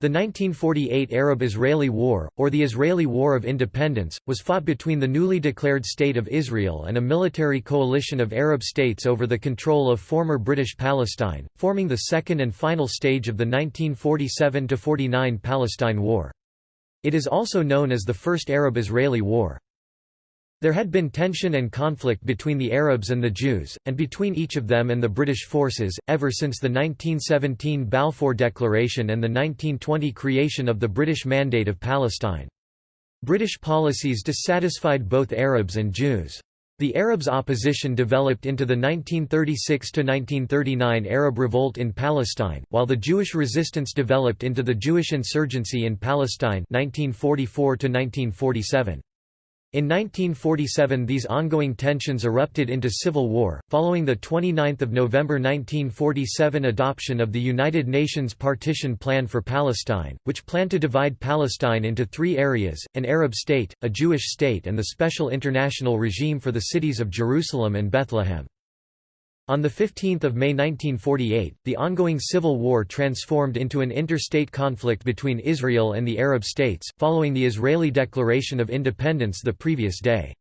The 1948 Arab–Israeli War, or the Israeli War of Independence, was fought between the newly declared State of Israel and a military coalition of Arab states over the control of former British Palestine, forming the second and final stage of the 1947–49 Palestine War. It is also known as the First Arab–Israeli War. There had been tension and conflict between the Arabs and the Jews, and between each of them and the British forces, ever since the 1917 Balfour Declaration and the 1920 creation of the British Mandate of Palestine. British policies dissatisfied both Arabs and Jews. The Arabs' opposition developed into the 1936–1939 Arab Revolt in Palestine, while the Jewish resistance developed into the Jewish insurgency in Palestine 1944 -1947. In 1947 these ongoing tensions erupted into civil war, following the 29 November 1947 adoption of the United Nations Partition Plan for Palestine, which planned to divide Palestine into three areas, an Arab state, a Jewish state and the special international regime for the cities of Jerusalem and Bethlehem. On 15 May 1948, the ongoing civil war transformed into an interstate conflict between Israel and the Arab states, following the Israeli declaration of independence the previous day.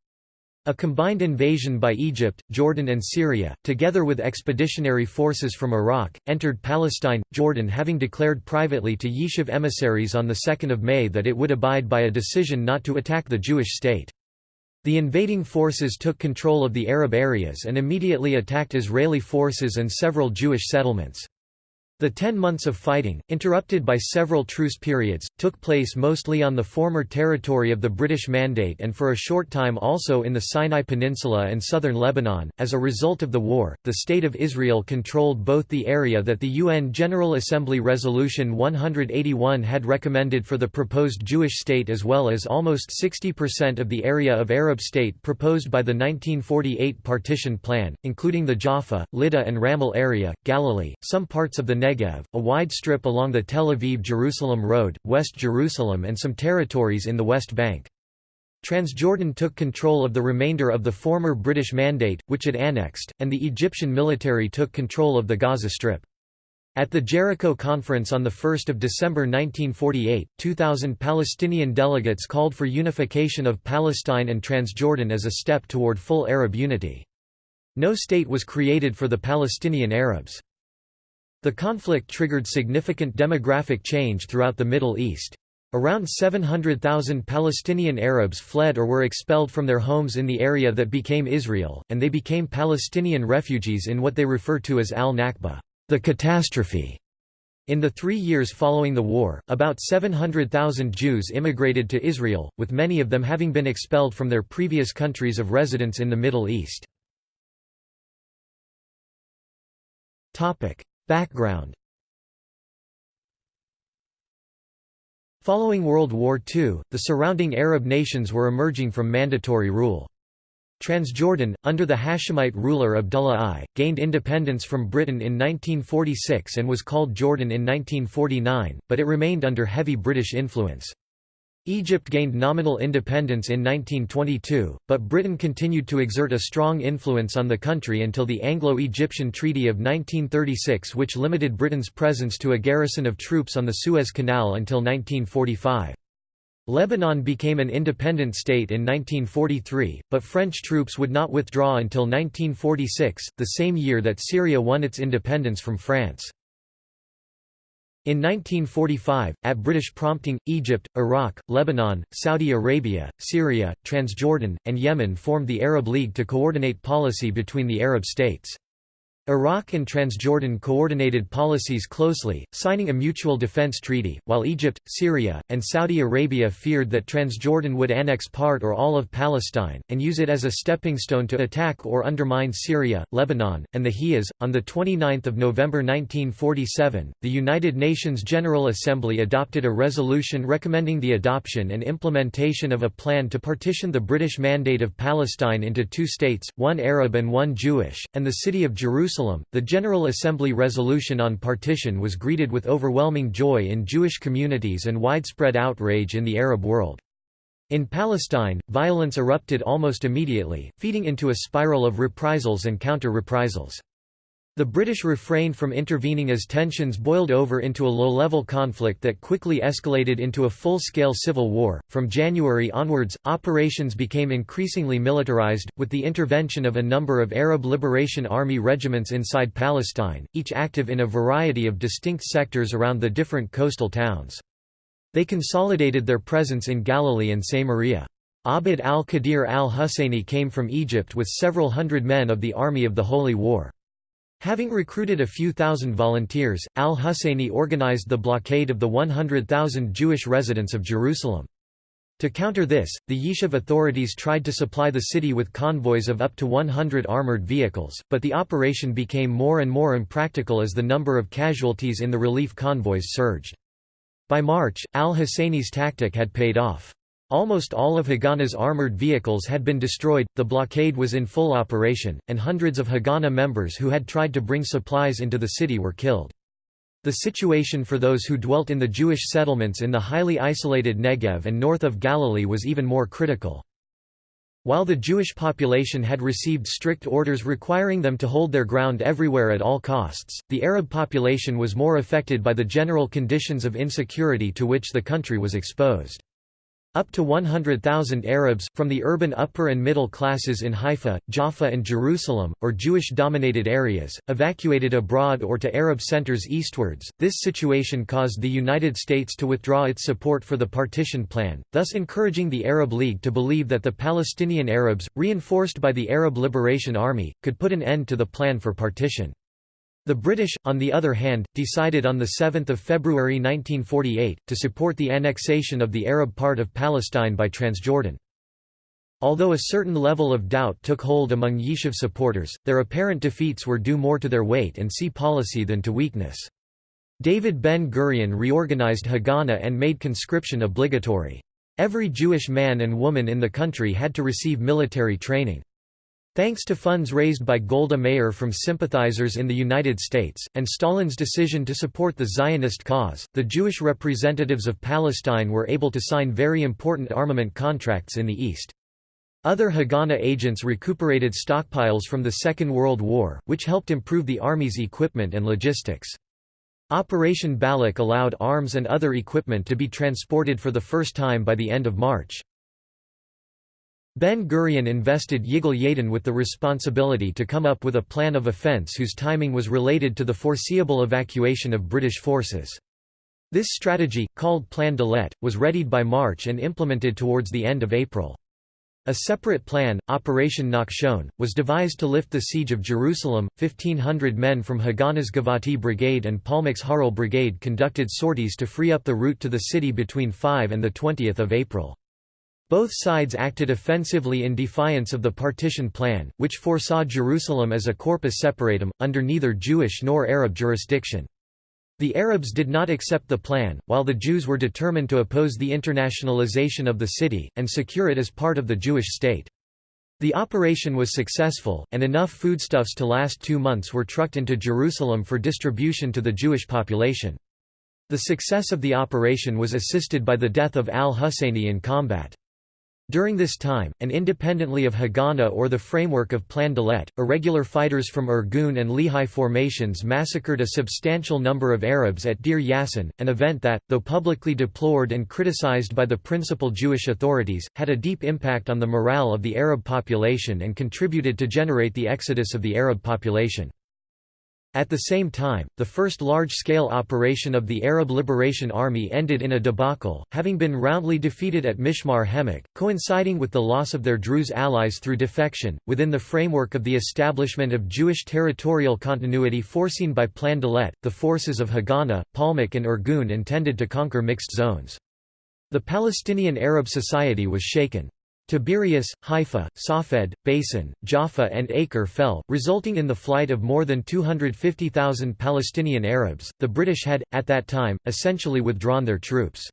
A combined invasion by Egypt, Jordan and Syria, together with expeditionary forces from Iraq, entered Palestine, Jordan having declared privately to Yishuv emissaries on 2 May that it would abide by a decision not to attack the Jewish state. The invading forces took control of the Arab areas and immediately attacked Israeli forces and several Jewish settlements. The ten months of fighting, interrupted by several truce periods, took place mostly on the former territory of the British Mandate and for a short time also in the Sinai Peninsula and southern Lebanon. As a result of the war, the State of Israel controlled both the area that the UN General Assembly Resolution 181 had recommended for the proposed Jewish state as well as almost 60% of the area of Arab state proposed by the 1948 partition plan, including the Jaffa, Lydda and Ramle area, Galilee, some parts of the Negev, a wide strip along the Tel Aviv-Jerusalem Road, West Jerusalem and some territories in the West Bank. Transjordan took control of the remainder of the former British Mandate, which it annexed, and the Egyptian military took control of the Gaza Strip. At the Jericho Conference on 1 December 1948, 2,000 Palestinian delegates called for unification of Palestine and Transjordan as a step toward full Arab unity. No state was created for the Palestinian Arabs. The conflict triggered significant demographic change throughout the Middle East. Around 700,000 Palestinian Arabs fled or were expelled from their homes in the area that became Israel, and they became Palestinian refugees in what they refer to as al-Nakba, the catastrophe. In the three years following the war, about 700,000 Jews immigrated to Israel, with many of them having been expelled from their previous countries of residence in the Middle East. Background Following World War II, the surrounding Arab nations were emerging from mandatory rule. Transjordan, under the Hashemite ruler Abdullah I, gained independence from Britain in 1946 and was called Jordan in 1949, but it remained under heavy British influence. Egypt gained nominal independence in 1922, but Britain continued to exert a strong influence on the country until the Anglo-Egyptian Treaty of 1936 which limited Britain's presence to a garrison of troops on the Suez Canal until 1945. Lebanon became an independent state in 1943, but French troops would not withdraw until 1946, the same year that Syria won its independence from France. In 1945, at British prompting, Egypt, Iraq, Lebanon, Saudi Arabia, Syria, Transjordan, and Yemen formed the Arab League to coordinate policy between the Arab states. Iraq and Transjordan coordinated policies closely, signing a mutual defense treaty, while Egypt, Syria, and Saudi Arabia feared that Transjordan would annex part or all of Palestine, and use it as a stepping stone to attack or undermine Syria, Lebanon, and the Hejaz. On 29 November 1947, the United Nations General Assembly adopted a resolution recommending the adoption and implementation of a plan to partition the British Mandate of Palestine into two states, one Arab and one Jewish, and the city of Jerusalem Jerusalem, the General Assembly resolution on partition was greeted with overwhelming joy in Jewish communities and widespread outrage in the Arab world. In Palestine, violence erupted almost immediately, feeding into a spiral of reprisals and counter-reprisals. The British refrained from intervening as tensions boiled over into a low-level conflict that quickly escalated into a full-scale civil war. From January onwards, operations became increasingly militarized, with the intervention of a number of Arab Liberation Army regiments inside Palestine, each active in a variety of distinct sectors around the different coastal towns. They consolidated their presence in Galilee and Samaria. Abd al-Qadir al-Husseini came from Egypt with several hundred men of the Army of the Holy War. Having recruited a few thousand volunteers, al-Husseini organized the blockade of the 100,000 Jewish residents of Jerusalem. To counter this, the Yishuv authorities tried to supply the city with convoys of up to 100 armored vehicles, but the operation became more and more impractical as the number of casualties in the relief convoys surged. By March, al-Husseini's tactic had paid off. Almost all of Haganah's armored vehicles had been destroyed, the blockade was in full operation, and hundreds of Haganah members who had tried to bring supplies into the city were killed. The situation for those who dwelt in the Jewish settlements in the highly isolated Negev and north of Galilee was even more critical. While the Jewish population had received strict orders requiring them to hold their ground everywhere at all costs, the Arab population was more affected by the general conditions of insecurity to which the country was exposed. Up to 100,000 Arabs, from the urban upper and middle classes in Haifa, Jaffa and Jerusalem, or Jewish-dominated areas, evacuated abroad or to Arab centers eastwards. This situation caused the United States to withdraw its support for the partition plan, thus encouraging the Arab League to believe that the Palestinian Arabs, reinforced by the Arab Liberation Army, could put an end to the plan for partition. The British, on the other hand, decided on 7 February 1948, to support the annexation of the Arab part of Palestine by Transjordan. Although a certain level of doubt took hold among Yishuv supporters, their apparent defeats were due more to their wait and see policy than to weakness. David Ben-Gurion reorganized Haganah and made conscription obligatory. Every Jewish man and woman in the country had to receive military training. Thanks to funds raised by Golda Meir from sympathizers in the United States, and Stalin's decision to support the Zionist cause, the Jewish representatives of Palestine were able to sign very important armament contracts in the East. Other Haganah agents recuperated stockpiles from the Second World War, which helped improve the Army's equipment and logistics. Operation Balak allowed arms and other equipment to be transported for the first time by the end of March. Ben-Gurion invested Yigal Yadin with the responsibility to come up with a plan of offense whose timing was related to the foreseeable evacuation of British forces. This strategy, called Plan Dalet, was readied by March and implemented towards the end of April. A separate plan, Operation Nachshon, was devised to lift the siege of Jerusalem. 1,500 men from Haganah's Givati Brigade and Palmach's Harel Brigade conducted sorties to free up the route to the city between 5 and 20 April. Both sides acted offensively in defiance of the partition plan, which foresaw Jerusalem as a corpus separatum, under neither Jewish nor Arab jurisdiction. The Arabs did not accept the plan, while the Jews were determined to oppose the internationalization of the city, and secure it as part of the Jewish state. The operation was successful, and enough foodstuffs to last two months were trucked into Jerusalem for distribution to the Jewish population. The success of the operation was assisted by the death of al-Husseini in combat. During this time, and independently of Haganah or the framework of Plan Dalet, irregular fighters from Irgun and Lehi formations massacred a substantial number of Arabs at Deir Yassin, an event that, though publicly deplored and criticized by the principal Jewish authorities, had a deep impact on the morale of the Arab population and contributed to generate the exodus of the Arab population. At the same time, the first large-scale operation of the Arab Liberation Army ended in a debacle, having been roundly defeated at Mishmar HaEmek, coinciding with the loss of their Druze allies through defection, within the framework of the establishment of Jewish territorial continuity foreseen by Plan Dalet, the forces of Haganah, Palmach and Irgun intended to conquer mixed zones. The Palestinian Arab society was shaken. Tiberias, Haifa, Safed, Beisan, Jaffa and Acre fell, resulting in the flight of more than 250,000 Palestinian Arabs. The British had, at that time, essentially withdrawn their troops.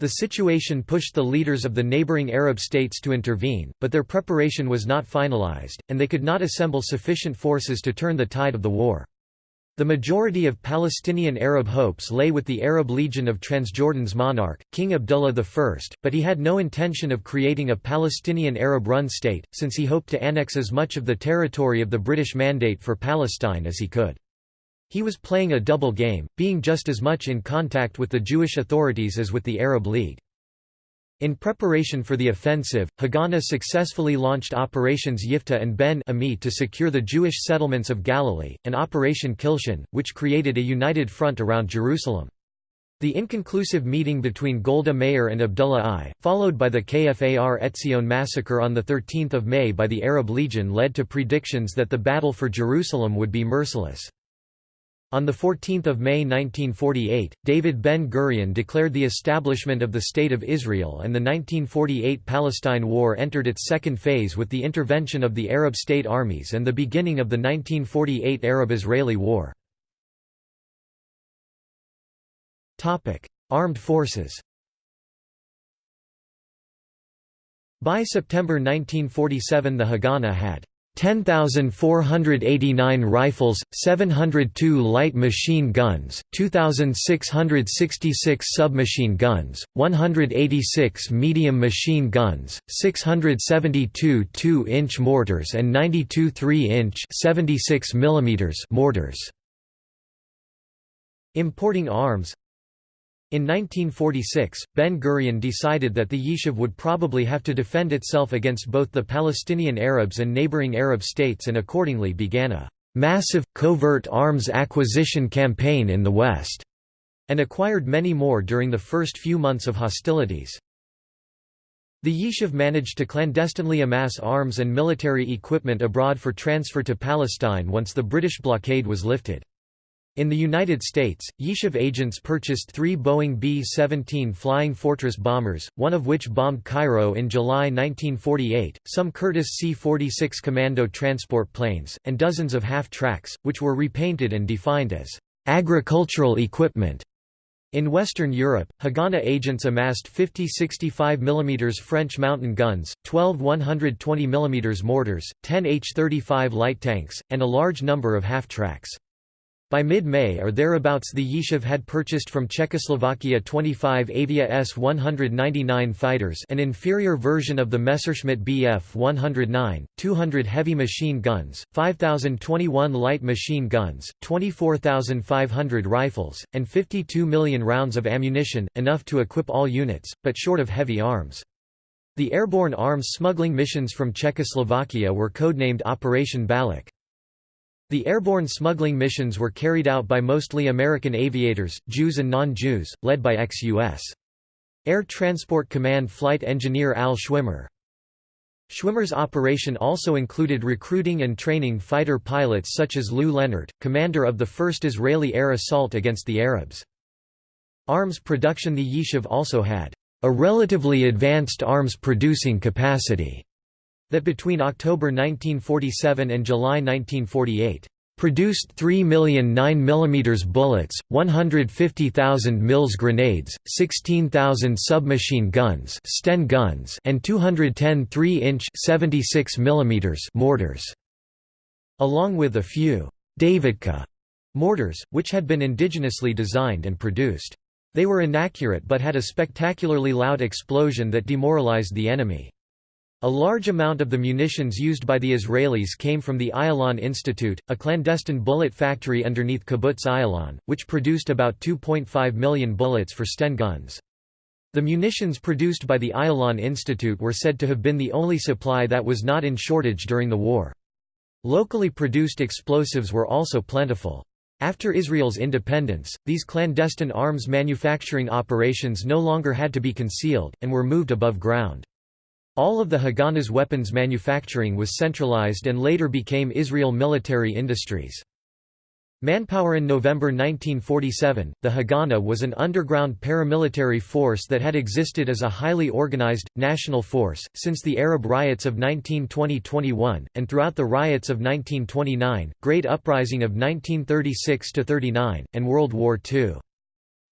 The situation pushed the leaders of the neighboring Arab states to intervene, but their preparation was not finalized, and they could not assemble sufficient forces to turn the tide of the war. The majority of Palestinian Arab hopes lay with the Arab Legion of Transjordan's monarch, King Abdullah I, but he had no intention of creating a Palestinian Arab-run state, since he hoped to annex as much of the territory of the British Mandate for Palestine as he could. He was playing a double game, being just as much in contact with the Jewish authorities as with the Arab League. In preparation for the offensive, Haganah successfully launched Operations Yiftah and Ben Ami to secure the Jewish settlements of Galilee, and Operation Kilshon, which created a united front around Jerusalem. The inconclusive meeting between Golda Meir and Abdullah I, followed by the Kfar Etzion massacre on 13 May by the Arab Legion led to predictions that the battle for Jerusalem would be merciless. On 14 May 1948, David Ben-Gurion declared the establishment of the State of Israel and the 1948 Palestine War entered its second phase with the intervention of the Arab state armies and the beginning of the 1948 Arab-Israeli War. Armed forces By September 1947 the Haganah had 10,489 rifles, 702 light machine guns, 2,666 submachine guns, 186 medium machine guns, 672 2-inch mortars and 92 3-inch mortars. Importing arms in 1946, Ben-Gurion decided that the Yishuv would probably have to defend itself against both the Palestinian Arabs and neighboring Arab states and accordingly began a «massive, covert arms acquisition campaign in the West» and acquired many more during the first few months of hostilities. The Yishuv managed to clandestinely amass arms and military equipment abroad for transfer to Palestine once the British blockade was lifted. In the United States, Yishuv agents purchased three Boeing B-17 Flying Fortress bombers, one of which bombed Cairo in July 1948, some Curtiss C-46 Commando transport planes, and dozens of half-tracks, which were repainted and defined as agricultural equipment. In Western Europe, Haganah agents amassed 50 65 mm French mountain guns, 12 120 mm mortars, 10 H-35 light tanks, and a large number of half-tracks. By mid-May or thereabouts the Yishuv had purchased from Czechoslovakia 25 Avia S-199 fighters an inferior version of the Messerschmitt Bf-109, 200 heavy machine guns, 5,021 light machine guns, 24,500 rifles, and 52 million rounds of ammunition, enough to equip all units, but short of heavy arms. The airborne arms smuggling missions from Czechoslovakia were codenamed Operation Balak. The airborne smuggling missions were carried out by mostly American aviators, Jews and non-Jews, led by ex-U.S. Air Transport Command flight engineer Al Schwimmer. Schwimmer's operation also included recruiting and training fighter pilots such as Lou Lenart, commander of the first Israeli air assault against the Arabs. Arms production The Yishuv also had a relatively advanced arms producing capacity that between October 1947 and July 1948 produced 3 million 9 mm bullets, 150,000 Mills grenades, 16,000 submachine guns, Sten guns, and 210 3-inch 76 mm mortars, along with a few Davidka mortars, which had been indigenously designed and produced. They were inaccurate but had a spectacularly loud explosion that demoralized the enemy. A large amount of the munitions used by the Israelis came from the Ayalon Institute, a clandestine bullet factory underneath Kibbutz Ayalon, which produced about 2.5 million bullets for Sten guns. The munitions produced by the Ayalon Institute were said to have been the only supply that was not in shortage during the war. Locally produced explosives were also plentiful. After Israel's independence, these clandestine arms manufacturing operations no longer had to be concealed, and were moved above ground. All of the Haganah's weapons manufacturing was centralized and later became Israel Military Industries. Manpower In November 1947, the Haganah was an underground paramilitary force that had existed as a highly organized, national force, since the Arab riots of 1920–21, and throughout the riots of 1929, Great Uprising of 1936–39, and World War II.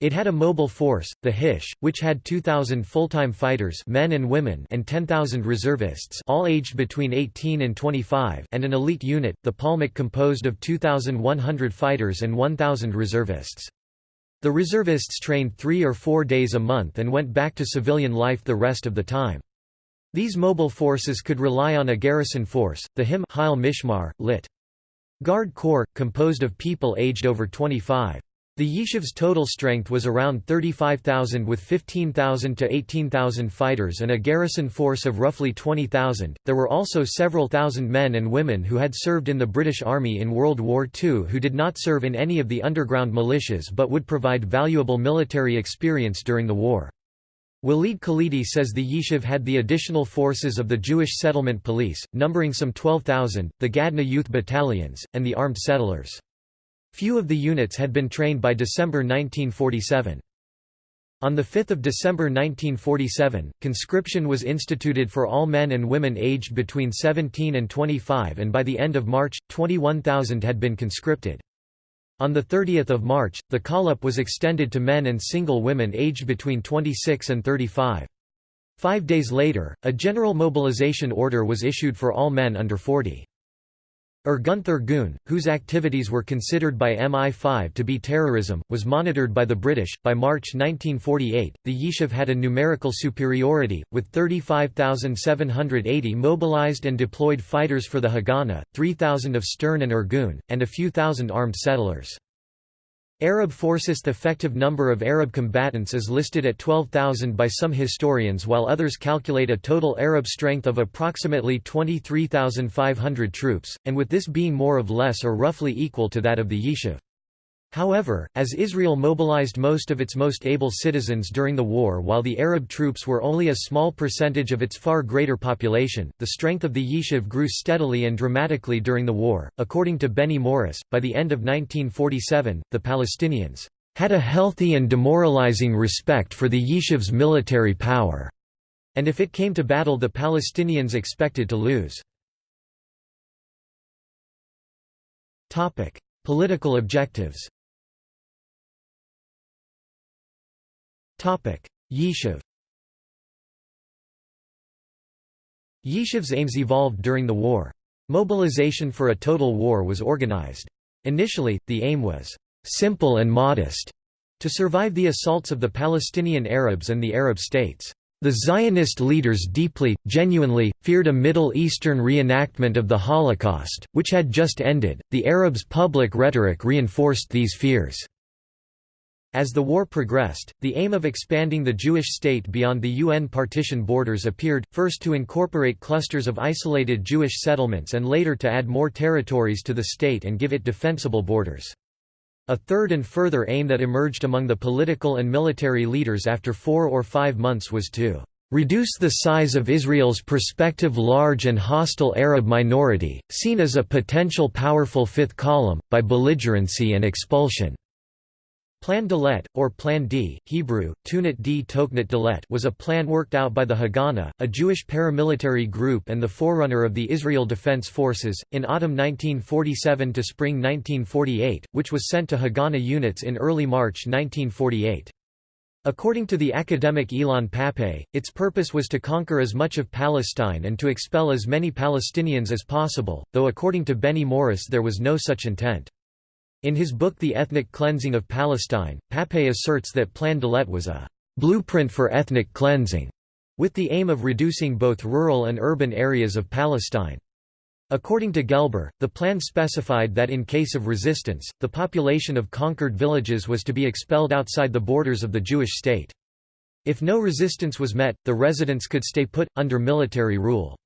It had a mobile force, the Hish, which had 2,000 full-time fighters men and, women and 10,000 reservists all aged between 18 and 25 and an elite unit, the Palmach composed of 2,100 fighters and 1,000 reservists. The reservists trained three or four days a month and went back to civilian life the rest of the time. These mobile forces could rely on a garrison force, the Him Mishmar, lit. Guard Corps, composed of people aged over 25. The Yishuv's total strength was around 35,000 with 15,000 to 18,000 fighters and a garrison force of roughly 20,000. There were also several thousand men and women who had served in the British Army in World War II who did not serve in any of the underground militias but would provide valuable military experience during the war. Walid Khalidi says the Yishuv had the additional forces of the Jewish Settlement Police, numbering some 12,000, the Gadna Youth Battalions, and the armed settlers. Few of the units had been trained by December 1947. On 5 December 1947, conscription was instituted for all men and women aged between 17 and 25 and by the end of March, 21,000 had been conscripted. On 30 March, the call-up was extended to men and single women aged between 26 and 35. Five days later, a general mobilization order was issued for all men under 40. Irgun Thurgun, whose activities were considered by MI5 to be terrorism, was monitored by the British. By March 1948, the Yishuv had a numerical superiority, with 35,780 mobilized and deployed fighters for the Haganah, 3,000 of Stern and Irgun, and a few thousand armed settlers. Arab forces The effective number of Arab combatants is listed at 12,000 by some historians while others calculate a total Arab strength of approximately 23,500 troops, and with this being more of less or roughly equal to that of the Yishuv. However, as Israel mobilized most of its most able citizens during the war while the Arab troops were only a small percentage of its far greater population, the strength of the Yishuv grew steadily and dramatically during the war. According to Benny Morris, by the end of 1947, the Palestinians had a healthy and demoralizing respect for the Yishuv's military power, and if it came to battle the Palestinians expected to lose. Political objectives Yishuv Yishuv's aims evolved during the war. Mobilization for a total war was organized. Initially, the aim was «simple and modest» to survive the assaults of the Palestinian Arabs and the Arab states. The Zionist leaders deeply, genuinely, feared a Middle Eastern reenactment of the Holocaust, which had just ended. The Arabs' public rhetoric reinforced these fears. As the war progressed, the aim of expanding the Jewish state beyond the UN partition borders appeared, first to incorporate clusters of isolated Jewish settlements and later to add more territories to the state and give it defensible borders. A third and further aim that emerged among the political and military leaders after four or five months was to reduce the size of Israel's prospective large and hostile Arab minority, seen as a potential powerful fifth column, by belligerency and expulsion. Plan Dalet, or Plan D, Hebrew, Tunat D Toknat Dalet was a plan worked out by the Haganah, a Jewish paramilitary group and the forerunner of the Israel Defense Forces, in autumn 1947 to spring 1948, which was sent to Haganah units in early March 1948. According to the academic Ilan Pappé, its purpose was to conquer as much of Palestine and to expel as many Palestinians as possible, though according to Benny Morris there was no such intent. In his book The Ethnic Cleansing of Palestine, Pappé asserts that Plan Dalet was a «blueprint for ethnic cleansing», with the aim of reducing both rural and urban areas of Palestine. According to Gelber, the plan specified that in case of resistance, the population of conquered villages was to be expelled outside the borders of the Jewish state. If no resistance was met, the residents could stay put, under military rule.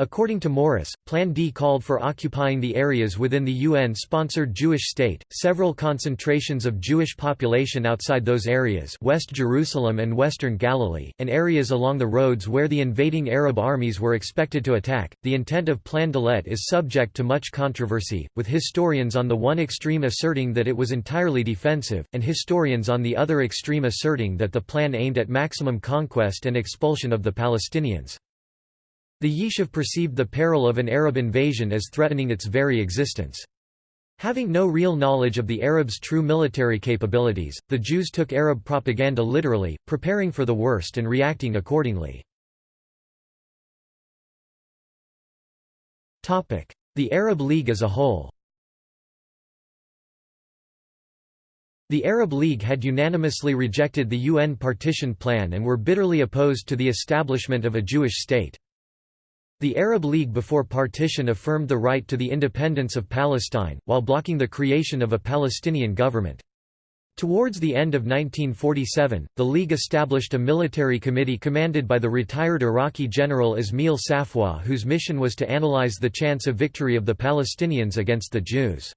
According to Morris, Plan D called for occupying the areas within the UN-sponsored Jewish state, several concentrations of Jewish population outside those areas West Jerusalem and Western Galilee, and areas along the roads where the invading Arab armies were expected to attack. The intent of Plan Dalet is subject to much controversy, with historians on the one extreme asserting that it was entirely defensive, and historians on the other extreme asserting that the plan aimed at maximum conquest and expulsion of the Palestinians. The Yishuv perceived the peril of an Arab invasion as threatening its very existence. Having no real knowledge of the Arabs' true military capabilities, the Jews took Arab propaganda literally, preparing for the worst and reacting accordingly. The Arab League as a whole The Arab League had unanimously rejected the UN partition plan and were bitterly opposed to the establishment of a Jewish state. The Arab League before partition affirmed the right to the independence of Palestine, while blocking the creation of a Palestinian government. Towards the end of 1947, the League established a military committee commanded by the retired Iraqi general Ismail Safwat whose mission was to analyze the chance of victory of the Palestinians against the Jews.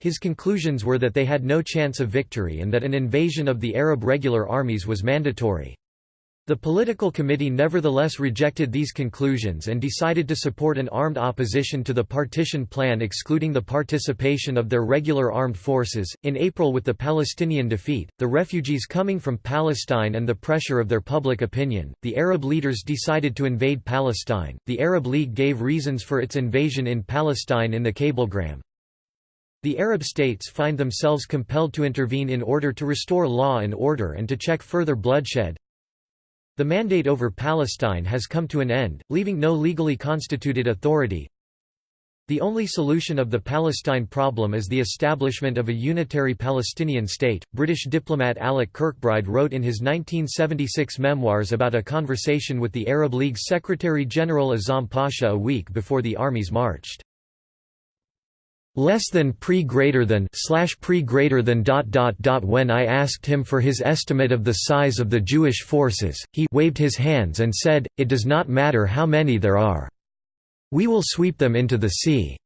His conclusions were that they had no chance of victory and that an invasion of the Arab regular armies was mandatory. The political committee nevertheless rejected these conclusions and decided to support an armed opposition to the partition plan excluding the participation of their regular armed forces. In April with the Palestinian defeat, the refugees coming from Palestine and the pressure of their public opinion, the Arab leaders decided to invade Palestine. The Arab League gave reasons for its invasion in Palestine in the cablegram. The Arab states find themselves compelled to intervene in order to restore law and order and to check further bloodshed, the mandate over Palestine has come to an end, leaving no legally constituted authority. The only solution of the Palestine problem is the establishment of a unitary Palestinian state. British diplomat Alec Kirkbride wrote in his 1976 memoirs about a conversation with the Arab League Secretary General Azam Pasha a week before the armies marched less than pre greater than slash pre greater than dot dot dot when I asked him for his estimate of the size of the Jewish forces he waved his hands and said it does not matter how many there are. We will sweep them into the sea.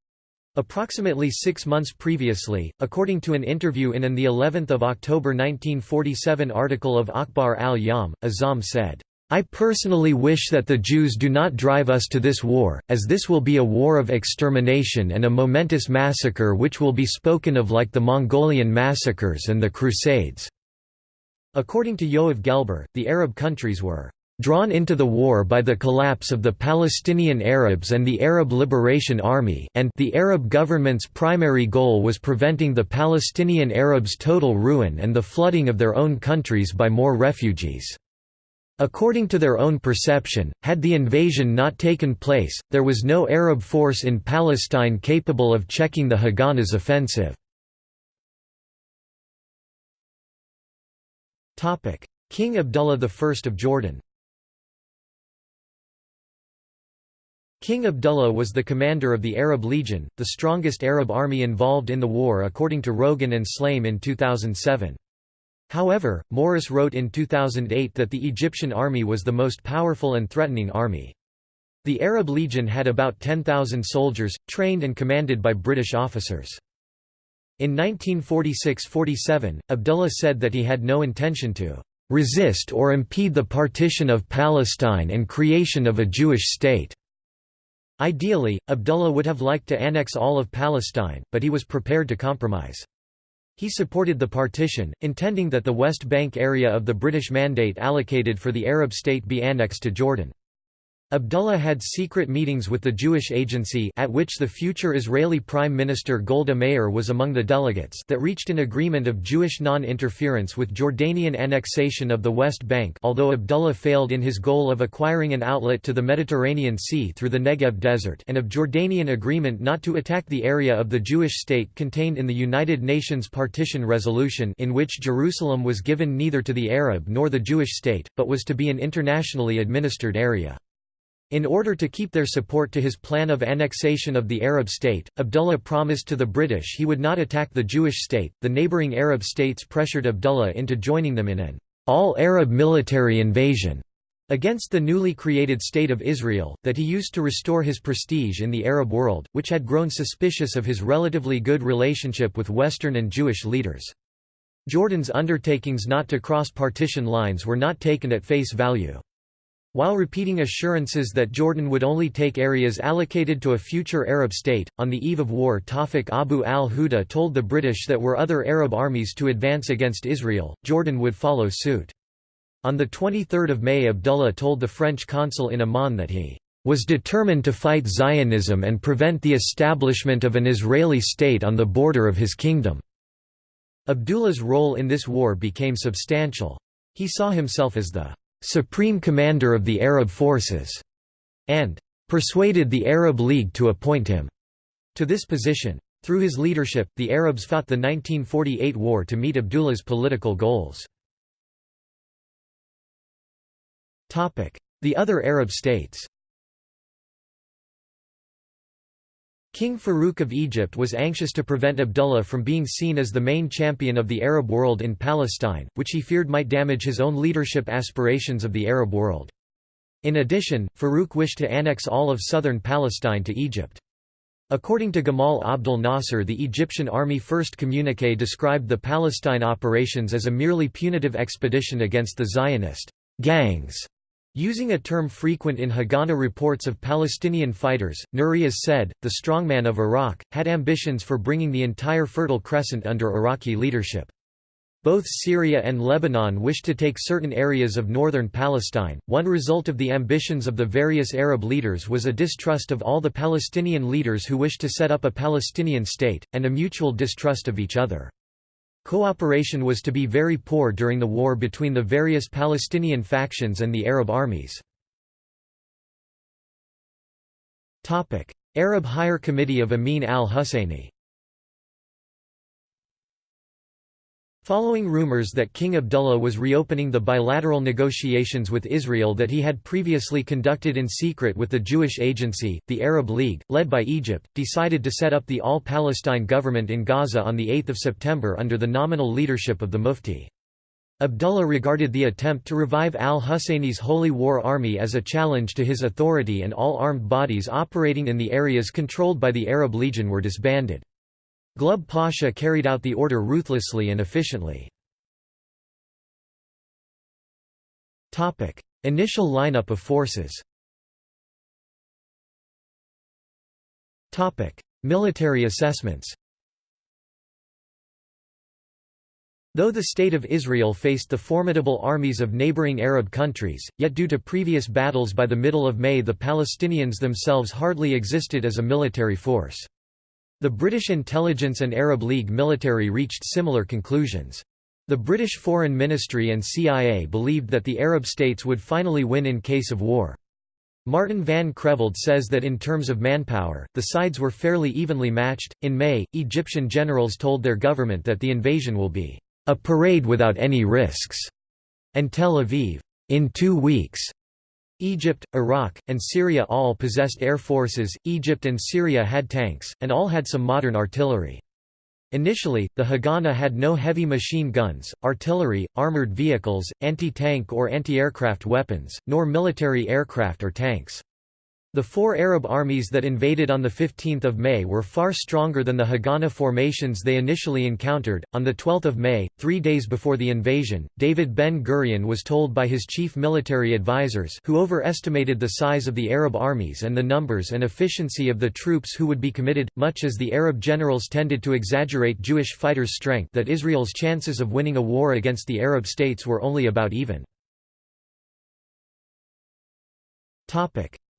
Approximately six months previously, according to an interview in an the 11th of October 1947 article of Akhbar al-Yom, Azam said, I personally wish that the Jews do not drive us to this war, as this will be a war of extermination and a momentous massacre which will be spoken of like the Mongolian massacres and the Crusades." According to Yoav Gelber, the Arab countries were drawn into the war by the collapse of the Palestinian Arabs and the Arab Liberation Army and the Arab government's primary goal was preventing the Palestinian Arabs' total ruin and the flooding of their own countries by more refugees. According to their own perception, had the invasion not taken place, there was no Arab force in Palestine capable of checking the Haganah's offensive. King Abdullah I of Jordan King Abdullah was the commander of the Arab Legion, the strongest Arab army involved in the war according to Rogan and Shlaim in 2007. However, Morris wrote in 2008 that the Egyptian army was the most powerful and threatening army. The Arab Legion had about 10,000 soldiers, trained and commanded by British officers. In 1946–47, Abdullah said that he had no intention to "...resist or impede the partition of Palestine and creation of a Jewish state." Ideally, Abdullah would have liked to annex all of Palestine, but he was prepared to compromise. He supported the partition, intending that the West Bank area of the British Mandate allocated for the Arab state be annexed to Jordan. Abdullah had secret meetings with the Jewish Agency at which the future Israeli Prime Minister Golda Meir was among the delegates that reached an agreement of Jewish non-interference with Jordanian annexation of the West Bank although Abdullah failed in his goal of acquiring an outlet to the Mediterranean Sea through the Negev Desert and of Jordanian agreement not to attack the area of the Jewish state contained in the United Nations Partition Resolution in which Jerusalem was given neither to the Arab nor the Jewish state, but was to be an internationally administered area. In order to keep their support to his plan of annexation of the Arab state, Abdullah promised to the British he would not attack the Jewish state. The neighboring Arab states pressured Abdullah into joining them in an all-Arab military invasion against the newly created State of Israel, that he used to restore his prestige in the Arab world, which had grown suspicious of his relatively good relationship with Western and Jewish leaders. Jordan's undertakings not to cross partition lines were not taken at face value. While repeating assurances that Jordan would only take areas allocated to a future Arab state, on the eve of war Tawfiq Abu al-Huda told the British that were other Arab armies to advance against Israel, Jordan would follow suit. On 23 May Abdullah told the French consul in Amman that he was determined to fight Zionism and prevent the establishment of an Israeli state on the border of his kingdom. Abdullah's role in this war became substantial. He saw himself as the supreme commander of the Arab forces and persuaded the Arab League to appoint him to this position. Through his leadership, the Arabs fought the 1948 war to meet Abdullah's political goals. The other Arab states King Farouk of Egypt was anxious to prevent Abdullah from being seen as the main champion of the Arab world in Palestine, which he feared might damage his own leadership aspirations of the Arab world. In addition, Farouk wished to annex all of southern Palestine to Egypt. According to Gamal Abdel Nasser the Egyptian army first communique described the Palestine operations as a merely punitive expedition against the Zionist gangs Using a term frequent in Haganah reports of Palestinian fighters, Nuri Said, the strongman of Iraq, had ambitions for bringing the entire Fertile Crescent under Iraqi leadership. Both Syria and Lebanon wished to take certain areas of northern Palestine. One result of the ambitions of the various Arab leaders was a distrust of all the Palestinian leaders who wished to set up a Palestinian state, and a mutual distrust of each other. Cooperation was to be very poor during the war between the various Palestinian factions and the Arab armies. Arab Higher Committee of Amin al-Husseini Following rumors that King Abdullah was reopening the bilateral negotiations with Israel that he had previously conducted in secret with the Jewish Agency, the Arab League, led by Egypt, decided to set up the All-Palestine government in Gaza on 8 September under the nominal leadership of the Mufti. Abdullah regarded the attempt to revive al-Husseini's Holy War Army as a challenge to his authority and all armed bodies operating in the areas controlled by the Arab Legion were disbanded. Glubb Pasha carried out the order ruthlessly and efficiently. Initial lineup of forces Military assessments Though the State of Israel faced the formidable armies of neighboring Arab countries, yet due to previous battles by the middle of May the Palestinians themselves hardly existed as a military force. The British intelligence and Arab League military reached similar conclusions. The British Foreign Ministry and CIA believed that the Arab states would finally win in case of war. Martin van Creveld says that in terms of manpower, the sides were fairly evenly matched. In May, Egyptian generals told their government that the invasion will be a parade without any risks, and Tel Aviv, in two weeks, Egypt, Iraq, and Syria all possessed air forces, Egypt and Syria had tanks, and all had some modern artillery. Initially, the Haganah had no heavy machine guns, artillery, armored vehicles, anti-tank or anti-aircraft weapons, nor military aircraft or tanks. The four Arab armies that invaded on 15 May were far stronger than the Haganah formations they initially encountered. On 12 May, three days before the invasion, David Ben-Gurion was told by his chief military advisers who overestimated the size of the Arab armies and the numbers and efficiency of the troops who would be committed, much as the Arab generals tended to exaggerate Jewish fighters' strength that Israel's chances of winning a war against the Arab states were only about even.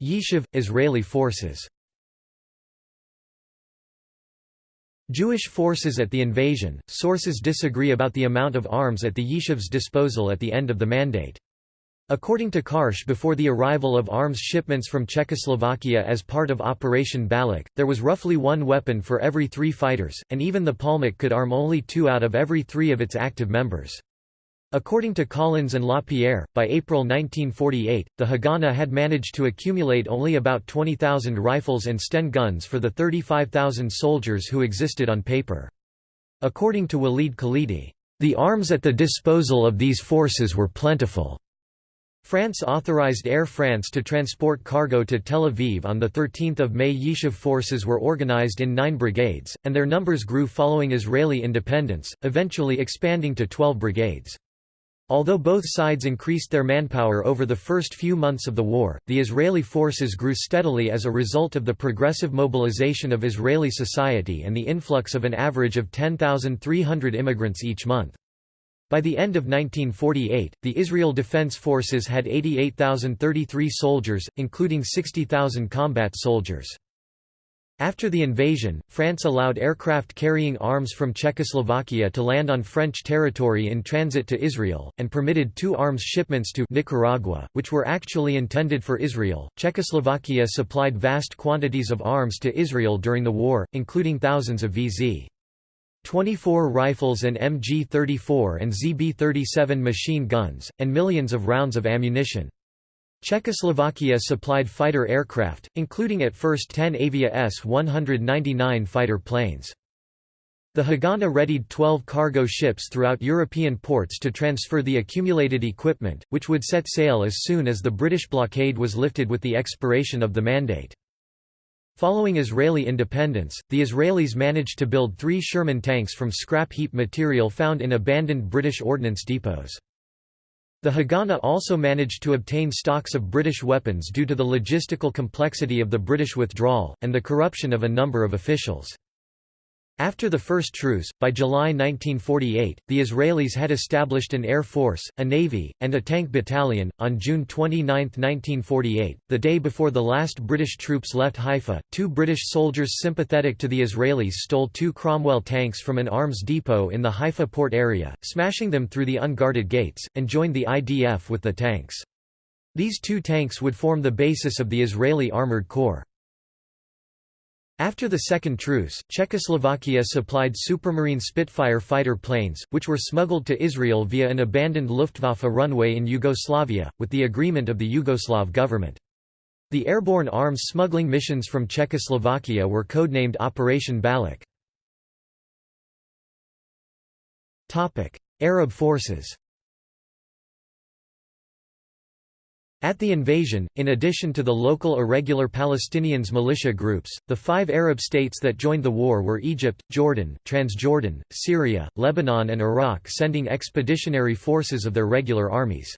Yishuv – Israeli forces Jewish forces at the invasion – Sources disagree about the amount of arms at the Yishuv's disposal at the end of the mandate. According to Karsh before the arrival of arms shipments from Czechoslovakia as part of Operation Balak, there was roughly one weapon for every three fighters, and even the Palmach could arm only two out of every three of its active members. According to Collins and Lapierre, by April 1948, the Haganah had managed to accumulate only about 20,000 rifles and Sten guns for the 35,000 soldiers who existed on paper. According to Walid Khalidi, "...the arms at the disposal of these forces were plentiful." France authorized Air France to transport cargo to Tel Aviv on 13 May Yishuv forces were organized in nine brigades, and their numbers grew following Israeli independence, eventually expanding to 12 brigades. Although both sides increased their manpower over the first few months of the war, the Israeli forces grew steadily as a result of the progressive mobilization of Israeli society and the influx of an average of 10,300 immigrants each month. By the end of 1948, the Israel Defense Forces had 88,033 soldiers, including 60,000 combat soldiers. After the invasion, France allowed aircraft carrying arms from Czechoslovakia to land on French territory in transit to Israel, and permitted two arms shipments to Nicaragua, which were actually intended for Israel. Czechoslovakia supplied vast quantities of arms to Israel during the war, including thousands of VZ. 24 rifles and MG-34 and ZB-37 machine guns, and millions of rounds of ammunition. Czechoslovakia supplied fighter aircraft, including at first 10 Avia S-199 fighter planes. The Haganah readied 12 cargo ships throughout European ports to transfer the accumulated equipment, which would set sail as soon as the British blockade was lifted with the expiration of the mandate. Following Israeli independence, the Israelis managed to build three Sherman tanks from scrap heap material found in abandoned British ordnance depots. The Haganah also managed to obtain stocks of British weapons due to the logistical complexity of the British withdrawal, and the corruption of a number of officials. After the first truce, by July 1948, the Israelis had established an air force, a navy, and a tank battalion. On June 29, 1948, the day before the last British troops left Haifa, two British soldiers sympathetic to the Israelis stole two Cromwell tanks from an arms depot in the Haifa port area, smashing them through the unguarded gates, and joined the IDF with the tanks. These two tanks would form the basis of the Israeli Armored Corps. After the Second Truce, Czechoslovakia supplied Supermarine Spitfire fighter planes, which were smuggled to Israel via an abandoned Luftwaffe runway in Yugoslavia, with the agreement of the Yugoslav government. The airborne arms smuggling missions from Czechoslovakia were codenamed Operation Balak. Arab forces At the invasion, in addition to the local irregular Palestinians militia groups, the five Arab states that joined the war were Egypt, Jordan, Transjordan, Syria, Lebanon and Iraq sending expeditionary forces of their regular armies.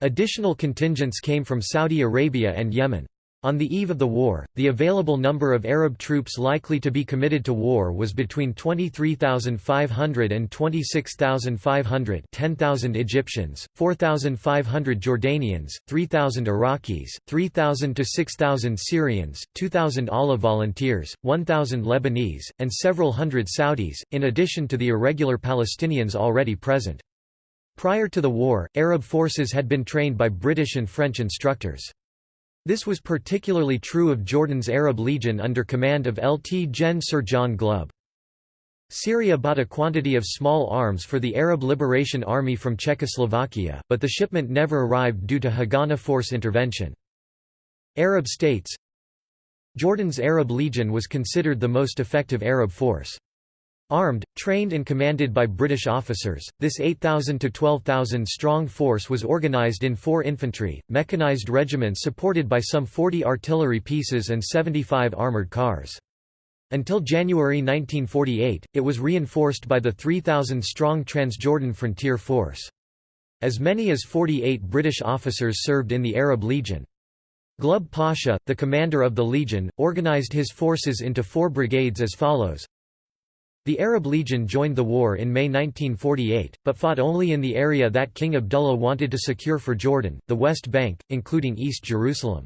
Additional contingents came from Saudi Arabia and Yemen. On the eve of the war, the available number of Arab troops likely to be committed to war was between 23,500 and 26,500 10,000 Egyptians, 4,500 Jordanians, 3,000 Iraqis, 3,000 to 6,000 Syrians, 2,000 ALA volunteers, 1,000 Lebanese, and several hundred Saudis, in addition to the irregular Palestinians already present. Prior to the war, Arab forces had been trained by British and French instructors. This was particularly true of Jordan's Arab Legion under command of Lt Gen Sir John Glubb. Syria bought a quantity of small arms for the Arab Liberation Army from Czechoslovakia, but the shipment never arrived due to Haganah force intervention. Arab states Jordan's Arab Legion was considered the most effective Arab force. Armed, trained and commanded by British officers, this 8,000 to 12,000 strong force was organised in four infantry, mechanised regiments supported by some 40 artillery pieces and 75 armoured cars. Until January 1948, it was reinforced by the 3,000-strong Transjordan Frontier Force. As many as 48 British officers served in the Arab Legion. Glubb Pasha, the commander of the Legion, organised his forces into four brigades as follows the Arab Legion joined the war in May 1948, but fought only in the area that King Abdullah wanted to secure for Jordan, the West Bank, including East Jerusalem.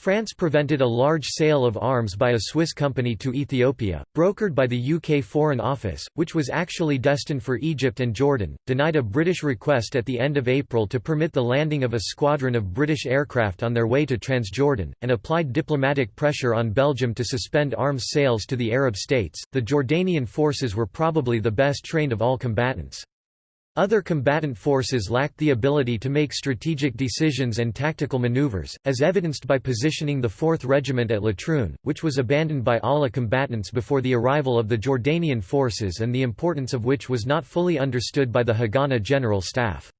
France prevented a large sale of arms by a Swiss company to Ethiopia, brokered by the UK Foreign Office, which was actually destined for Egypt and Jordan, denied a British request at the end of April to permit the landing of a squadron of British aircraft on their way to Transjordan, and applied diplomatic pressure on Belgium to suspend arms sales to the Arab states. The Jordanian forces were probably the best trained of all combatants. Other combatant forces lacked the ability to make strategic decisions and tactical maneuvers, as evidenced by positioning the 4th Regiment at Latrun, which was abandoned by ALA combatants before the arrival of the Jordanian forces and the importance of which was not fully understood by the Haganah General Staff.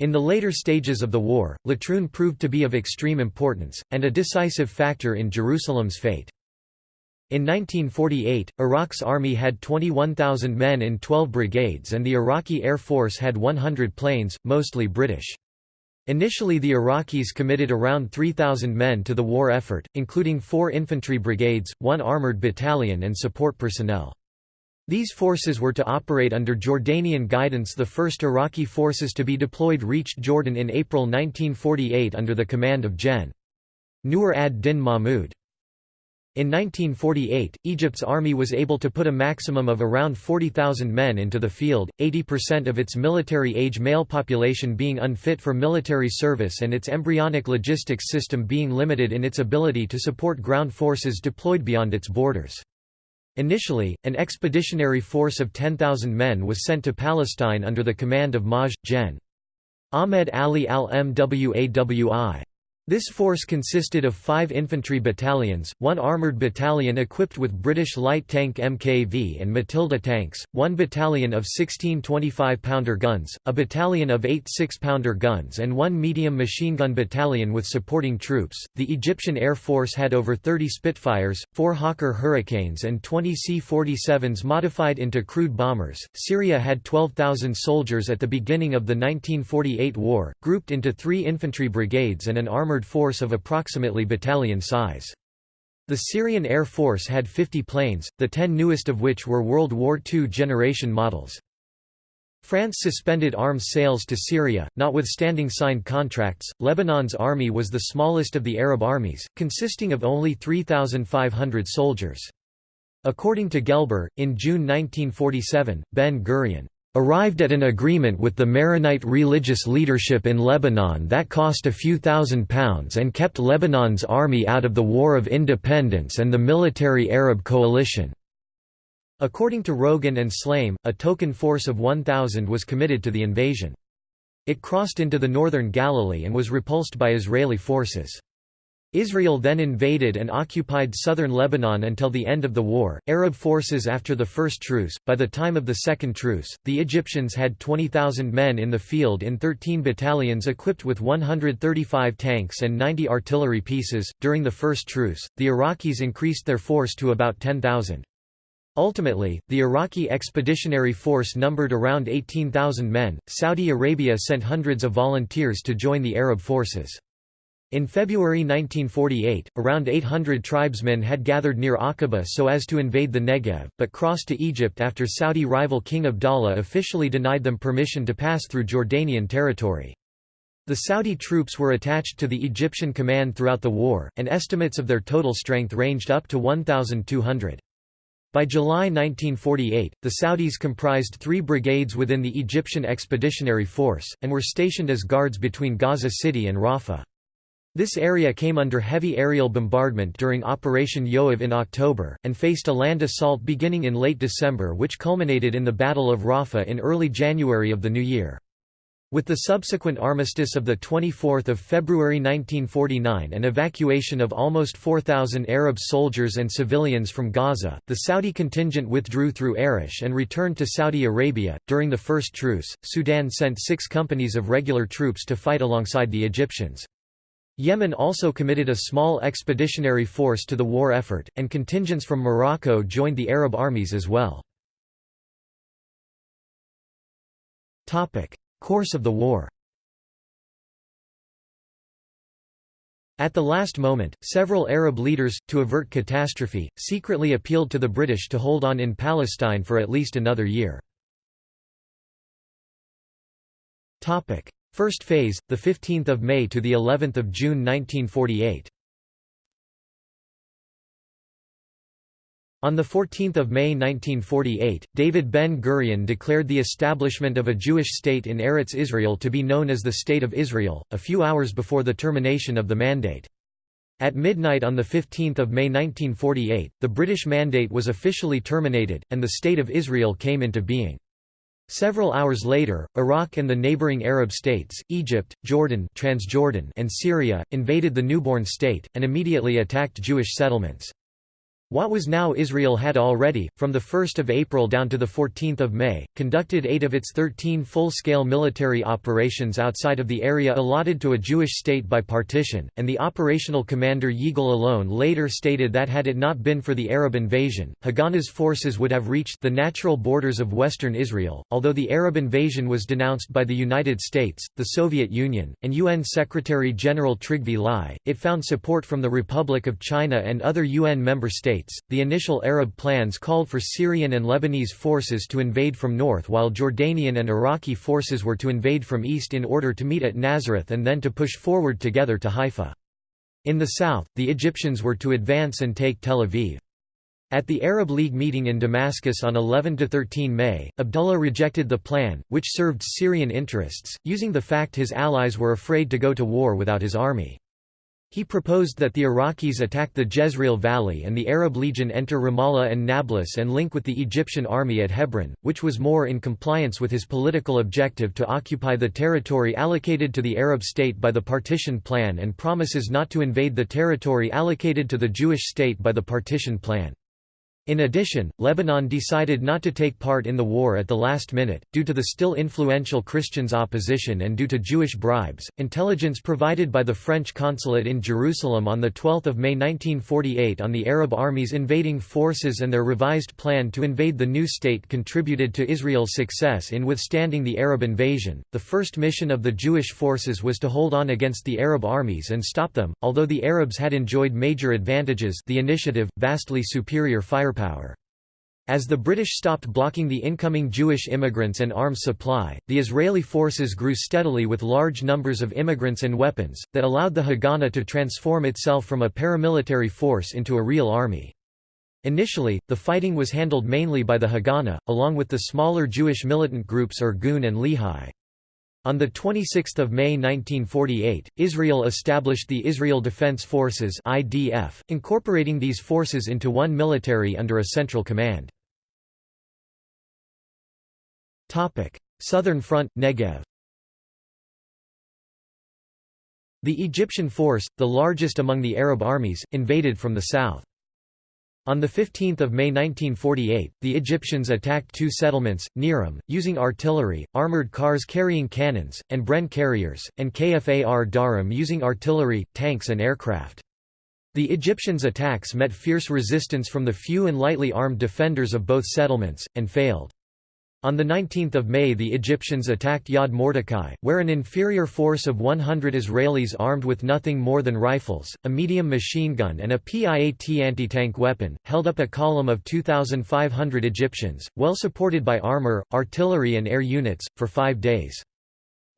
In the later stages of the war, Latrun proved to be of extreme importance, and a decisive factor in Jerusalem's fate. In 1948, Iraq's army had 21,000 men in 12 brigades and the Iraqi Air Force had 100 planes, mostly British. Initially the Iraqis committed around 3,000 men to the war effort, including four infantry brigades, one armoured battalion and support personnel. These forces were to operate under Jordanian guidance The first Iraqi forces to be deployed reached Jordan in April 1948 under the command of Gen. Nur ad-Din Mahmud. In 1948, Egypt's army was able to put a maximum of around 40,000 men into the field, 80% of its military-age male population being unfit for military service and its embryonic logistics system being limited in its ability to support ground forces deployed beyond its borders. Initially, an expeditionary force of 10,000 men was sent to Palestine under the command of Maj. Gen. Ahmed Ali al-Mwawi. This force consisted of five infantry battalions, one armoured battalion equipped with British light tank MKV and Matilda tanks, one battalion of 16 25-pounder guns, a battalion of eight 6-pounder guns and one medium machine gun battalion with supporting troops. The Egyptian Air Force had over 30 Spitfires, four Hawker Hurricanes and 20 C-47s modified into crude bombers. Syria had 12,000 soldiers at the beginning of the 1948 war, grouped into three infantry brigades and an armoured armored force of approximately battalion size. The Syrian Air Force had 50 planes, the ten newest of which were World War II generation models. France suspended arms sales to Syria, notwithstanding signed contracts. Lebanon's army was the smallest of the Arab armies, consisting of only 3,500 soldiers. According to Gelber, in June 1947, Ben Gurion arrived at an agreement with the Maronite religious leadership in Lebanon that cost a few thousand pounds and kept Lebanon's army out of the War of Independence and the military Arab coalition. According to Rogan and Shlaim, a token force of 1,000 was committed to the invasion. It crossed into the northern Galilee and was repulsed by Israeli forces. Israel then invaded and occupied southern Lebanon until the end of the war. Arab forces after the first truce. By the time of the second truce, the Egyptians had 20,000 men in the field in 13 battalions equipped with 135 tanks and 90 artillery pieces. During the first truce, the Iraqis increased their force to about 10,000. Ultimately, the Iraqi expeditionary force numbered around 18,000 men. Saudi Arabia sent hundreds of volunteers to join the Arab forces. In February 1948, around 800 tribesmen had gathered near Aqaba so as to invade the Negev, but crossed to Egypt after Saudi rival King Abdallah officially denied them permission to pass through Jordanian territory. The Saudi troops were attached to the Egyptian command throughout the war, and estimates of their total strength ranged up to 1,200. By July 1948, the Saudis comprised three brigades within the Egyptian Expeditionary Force, and were stationed as guards between Gaza City and Rafah. This area came under heavy aerial bombardment during Operation Yoav in October, and faced a land assault beginning in late December which culminated in the Battle of Rafah in early January of the new year. With the subsequent armistice of 24 February 1949 and evacuation of almost 4,000 Arab soldiers and civilians from Gaza, the Saudi contingent withdrew through Arish and returned to Saudi Arabia. During the first truce, Sudan sent six companies of regular troops to fight alongside the Egyptians. Yemen also committed a small expeditionary force to the war effort, and contingents from Morocco joined the Arab armies as well. Course of the war At the last moment, several Arab leaders, to avert catastrophe, secretly appealed to the British to hold on in Palestine for at least another year. First phase, the 15th of May to the 11th of June 1948. On 14 May 1948, David Ben-Gurion declared the establishment of a Jewish state in Eretz Israel to be known as the State of Israel, a few hours before the termination of the Mandate. At midnight on 15 May 1948, the British Mandate was officially terminated, and the State of Israel came into being. Several hours later, Iraq and the neighboring Arab states, Egypt, Jordan Transjordan and Syria, invaded the newborn state, and immediately attacked Jewish settlements. What was now Israel had already, from 1 April down to 14 May, conducted eight of its 13 full-scale military operations outside of the area allotted to a Jewish state by partition, and the operational commander Yigal Allon later stated that had it not been for the Arab invasion, Haganah's forces would have reached the natural borders of western Israel. Although the Arab invasion was denounced by the United States, the Soviet Union, and UN Secretary-General Trygve Lie, it found support from the Republic of China and other UN member states states. The initial Arab plans called for Syrian and Lebanese forces to invade from north while Jordanian and Iraqi forces were to invade from east in order to meet at Nazareth and then to push forward together to Haifa. In the south, the Egyptians were to advance and take Tel Aviv. At the Arab League meeting in Damascus on 11–13 May, Abdullah rejected the plan, which served Syrian interests, using the fact his allies were afraid to go to war without his army. He proposed that the Iraqis attack the Jezreel Valley and the Arab Legion enter Ramallah and Nablus and link with the Egyptian army at Hebron, which was more in compliance with his political objective to occupy the territory allocated to the Arab state by the partition plan and promises not to invade the territory allocated to the Jewish state by the partition plan. In addition, Lebanon decided not to take part in the war at the last minute, due to the still influential Christians' opposition and due to Jewish bribes. Intelligence provided by the French consulate in Jerusalem on 12 May 1948 on the Arab armies invading forces and their revised plan to invade the new state contributed to Israel's success in withstanding the Arab invasion. The first mission of the Jewish forces was to hold on against the Arab armies and stop them, although the Arabs had enjoyed major advantages the initiative, vastly superior fire firepower. As the British stopped blocking the incoming Jewish immigrants and arms supply, the Israeli forces grew steadily with large numbers of immigrants and weapons, that allowed the Haganah to transform itself from a paramilitary force into a real army. Initially, the fighting was handled mainly by the Haganah, along with the smaller Jewish militant groups Irgun and Lehi. On 26 May 1948, Israel established the Israel Defense Forces IDF, incorporating these forces into one military under a central command. Southern Front, Negev The Egyptian force, the largest among the Arab armies, invaded from the south. On 15 May 1948, the Egyptians attacked two settlements, Niram, using artillery, armored cars carrying cannons, and Bren carriers, and Kfar Darim using artillery, tanks and aircraft. The Egyptians' attacks met fierce resistance from the few and lightly armed defenders of both settlements, and failed. On 19 May the Egyptians attacked Yad Mordecai, where an inferior force of 100 Israelis armed with nothing more than rifles, a medium machine gun and a PIAT anti-tank weapon, held up a column of 2,500 Egyptians, well supported by armor, artillery and air units, for five days.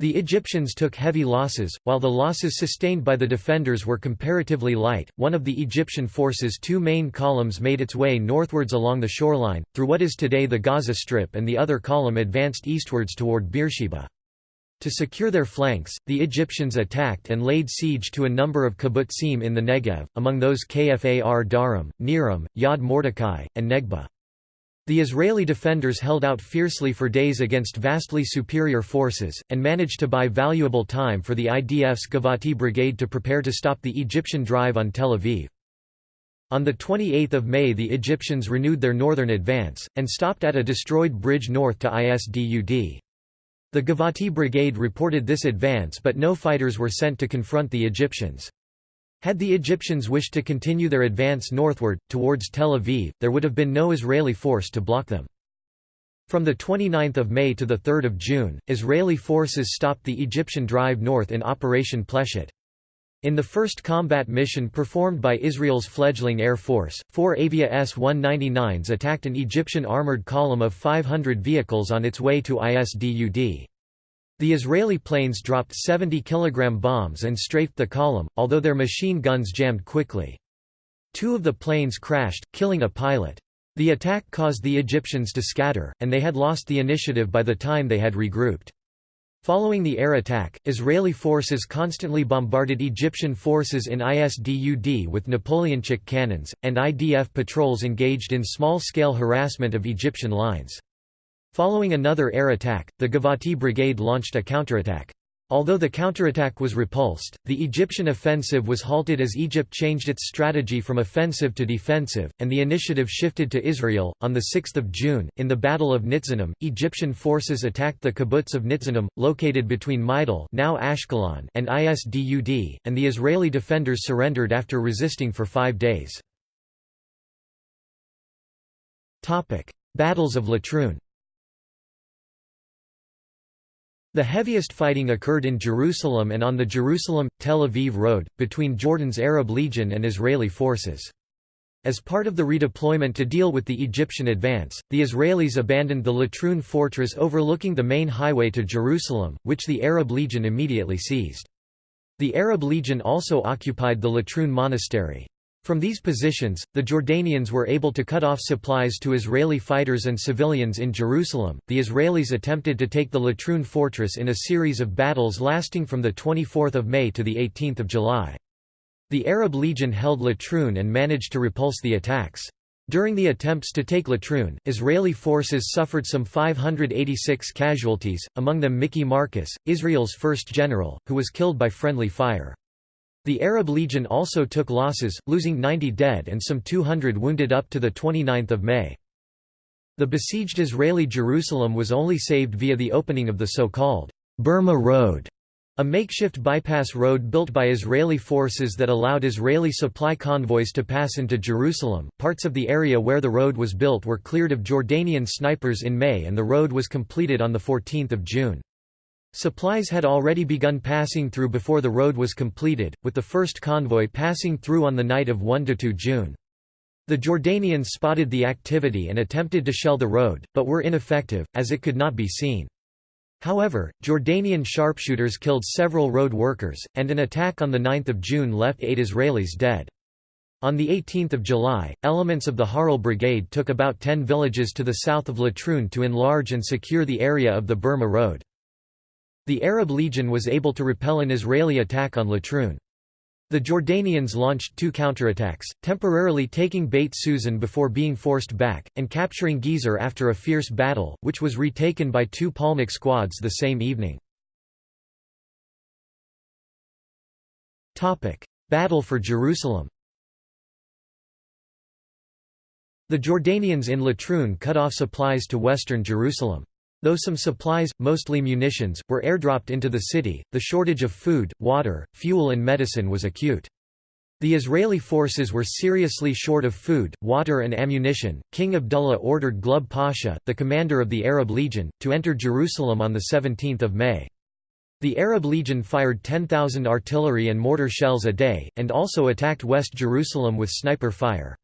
The Egyptians took heavy losses, while the losses sustained by the defenders were comparatively light. One of the Egyptian forces' two main columns made its way northwards along the shoreline, through what is today the Gaza Strip, and the other column advanced eastwards toward Beersheba. To secure their flanks, the Egyptians attacked and laid siege to a number of kibbutzim in the Negev, among those Kfar Darim, Niram, Yad Mordecai, and Negba. The Israeli defenders held out fiercely for days against vastly superior forces, and managed to buy valuable time for the IDF's Givati brigade to prepare to stop the Egyptian drive on Tel Aviv. On 28 May the Egyptians renewed their northern advance, and stopped at a destroyed bridge north to Isdud. The Givati brigade reported this advance but no fighters were sent to confront the Egyptians. Had the Egyptians wished to continue their advance northward, towards Tel Aviv, there would have been no Israeli force to block them. From 29 May to 3 June, Israeli forces stopped the Egyptian drive north in Operation Pleshet. In the first combat mission performed by Israel's fledgling air force, four Avia S-199s attacked an Egyptian armored column of 500 vehicles on its way to Isdud. The Israeli planes dropped 70 kg bombs and strafed the column, although their machine guns jammed quickly. Two of the planes crashed, killing a pilot. The attack caused the Egyptians to scatter, and they had lost the initiative by the time they had regrouped. Following the air attack, Israeli forces constantly bombarded Egyptian forces in Isdud with Napoleonchik cannons, and IDF patrols engaged in small-scale harassment of Egyptian lines. Following another air attack, the Givati Brigade launched a counterattack. Although the counterattack was repulsed, the Egyptian offensive was halted as Egypt changed its strategy from offensive to defensive, and the initiative shifted to Israel. On 6 June, in the Battle of Nitzanim, Egyptian forces attacked the kibbutz of Nitzanim, located between Meidel now Ashkelon and Isdud, and the Israeli defenders surrendered after resisting for five days. Battles of Latrun The heaviest fighting occurred in Jerusalem and on the Jerusalem-Tel Aviv road, between Jordan's Arab Legion and Israeli forces. As part of the redeployment to deal with the Egyptian advance, the Israelis abandoned the Latrun fortress overlooking the main highway to Jerusalem, which the Arab Legion immediately seized. The Arab Legion also occupied the Latrun monastery. From these positions, the Jordanians were able to cut off supplies to Israeli fighters and civilians in Jerusalem. The Israelis attempted to take the Latrun fortress in a series of battles lasting from the 24th of May to the 18th of July. The Arab Legion held Latrun and managed to repulse the attacks. During the attempts to take Latrun, Israeli forces suffered some 586 casualties, among them Mickey Marcus, Israel's first general, who was killed by friendly fire. The Arab Legion also took losses, losing 90 dead and some 200 wounded up to 29 May. The besieged Israeli Jerusalem was only saved via the opening of the so-called Burma Road, a makeshift bypass road built by Israeli forces that allowed Israeli supply convoys to pass into Jerusalem. Parts of the area where the road was built were cleared of Jordanian snipers in May and the road was completed on 14 June. Supplies had already begun passing through before the road was completed, with the first convoy passing through on the night of 1–2 June. The Jordanians spotted the activity and attempted to shell the road, but were ineffective, as it could not be seen. However, Jordanian sharpshooters killed several road workers, and an attack on 9 June left eight Israelis dead. On 18 July, elements of the Harel Brigade took about 10 villages to the south of Latrun to enlarge and secure the area of the Burma Road. The Arab Legion was able to repel an Israeli attack on Latrun. The Jordanians launched two counterattacks, temporarily taking Beit Susan before being forced back, and capturing Gezer after a fierce battle, which was retaken by two Palmach squads the same evening. Battle for Jerusalem The Jordanians in Latrun cut off supplies to western Jerusalem. Though some supplies, mostly munitions, were airdropped into the city, the shortage of food, water, fuel and medicine was acute. The Israeli forces were seriously short of food, water and ammunition. King Abdullah ordered Glubb Pasha, the commander of the Arab Legion, to enter Jerusalem on 17 May. The Arab Legion fired 10,000 artillery and mortar shells a day, and also attacked West Jerusalem with sniper fire.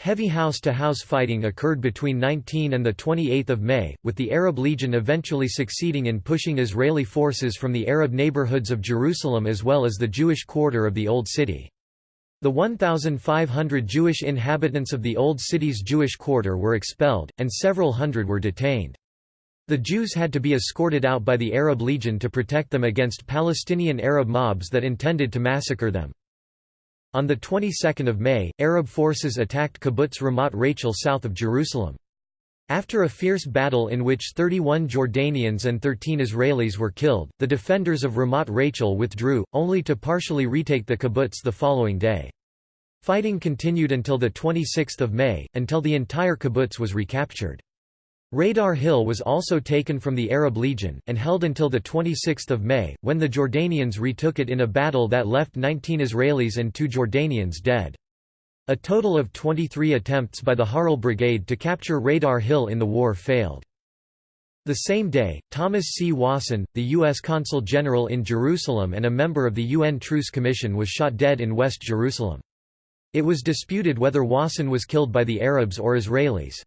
Heavy house-to-house -house fighting occurred between 19 and 28 May, with the Arab Legion eventually succeeding in pushing Israeli forces from the Arab neighborhoods of Jerusalem as well as the Jewish quarter of the Old City. The 1,500 Jewish inhabitants of the Old City's Jewish quarter were expelled, and several hundred were detained. The Jews had to be escorted out by the Arab Legion to protect them against Palestinian Arab mobs that intended to massacre them. On the 22nd of May, Arab forces attacked Kibbutz Ramat Rachel south of Jerusalem. After a fierce battle in which 31 Jordanians and 13 Israelis were killed, the defenders of Ramat Rachel withdrew, only to partially retake the kibbutz the following day. Fighting continued until 26 May, until the entire kibbutz was recaptured. Radar Hill was also taken from the Arab Legion, and held until 26 May, when the Jordanians retook it in a battle that left 19 Israelis and two Jordanians dead. A total of 23 attempts by the Harel Brigade to capture Radar Hill in the war failed. The same day, Thomas C. Wasson, the U.S. Consul General in Jerusalem and a member of the UN Truce Commission was shot dead in West Jerusalem. It was disputed whether Wasson was killed by the Arabs or Israelis.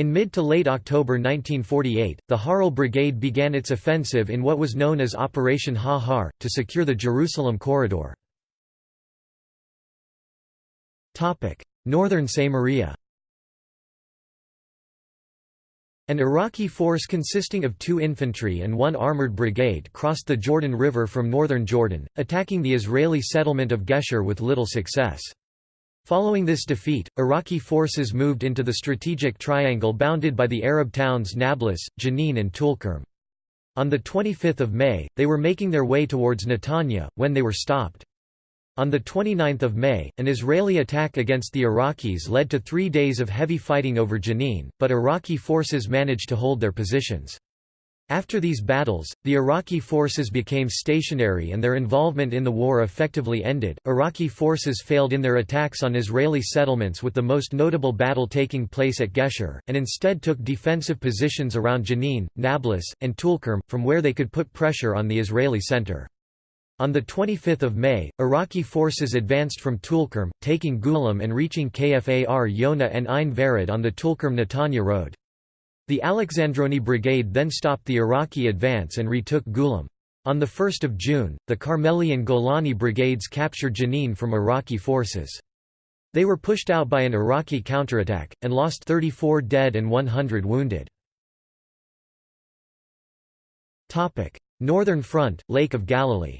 In mid to late October 1948, the Harel Brigade began its offensive in what was known as Operation Ha-Har, to secure the Jerusalem corridor. Northern Samaria An Iraqi force consisting of two infantry and one armored brigade crossed the Jordan River from northern Jordan, attacking the Israeli settlement of Gesher with little success. Following this defeat, Iraqi forces moved into the strategic triangle bounded by the Arab towns Nablus, Jenin and Tulkarm. On 25 May, they were making their way towards Netanya, when they were stopped. On 29 May, an Israeli attack against the Iraqis led to three days of heavy fighting over Jenin, but Iraqi forces managed to hold their positions. After these battles, the Iraqi forces became stationary and their involvement in the war effectively ended. Iraqi forces failed in their attacks on Israeli settlements with the most notable battle taking place at Gesher, and instead took defensive positions around Jenin, Nablus, and Tulkarm, from where they could put pressure on the Israeli center. On 25 May, Iraqi forces advanced from Tulkarm, taking Geulim and reaching Kfar Yona and Ein Vered on the Tulkarm-Netanya road. The Alexandroni Brigade then stopped the Iraqi advance and retook Geulim. On 1 June, the Carmeli and Golani brigades captured Jenin from Iraqi forces. They were pushed out by an Iraqi counterattack, and lost 34 dead and 100 wounded. Northern Front, Lake of Galilee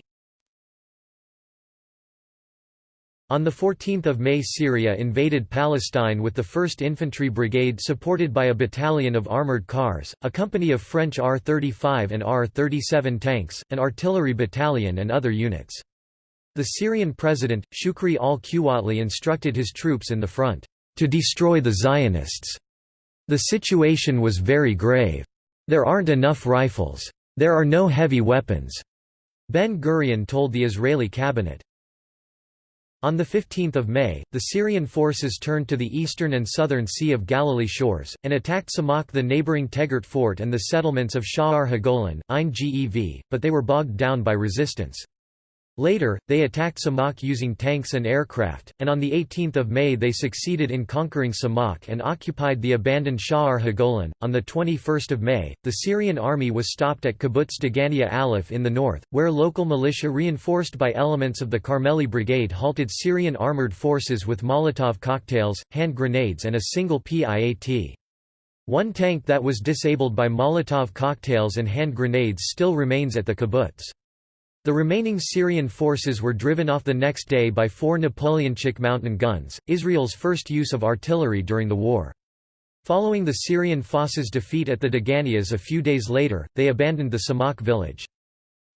On 14 May Syria invaded Palestine with the 1st Infantry Brigade supported by a battalion of armoured cars, a company of French R-35 and R-37 tanks, an artillery battalion and other units. The Syrian president, Shukri al-Quwatli instructed his troops in the front, "...to destroy the Zionists." The situation was very grave. There aren't enough rifles. There are no heavy weapons. Ben-Gurion told the Israeli cabinet. On 15 May, the Syrian forces turned to the eastern and southern Sea of Galilee shores, and attacked Samak the neighboring Tegart fort and the settlements of Sha'ar HaGolan, Ein Gev, but they were bogged down by resistance. Later, they attacked Samak using tanks and aircraft, and on 18 May they succeeded in conquering Samak and occupied the abandoned Sha'ar HaGolan. On 21 May, the Syrian army was stopped at Kibbutz Degania Aleph in the north, where local militia reinforced by elements of the Carmeli Brigade halted Syrian armored forces with Molotov cocktails, hand grenades and a single PIAT. One tank that was disabled by Molotov cocktails and hand grenades still remains at the kibbutz. The remaining Syrian forces were driven off the next day by four Napoleonchik mountain guns, Israel's first use of artillery during the war. Following the Syrian forces' defeat at the Deganias a few days later, they abandoned the Samak village.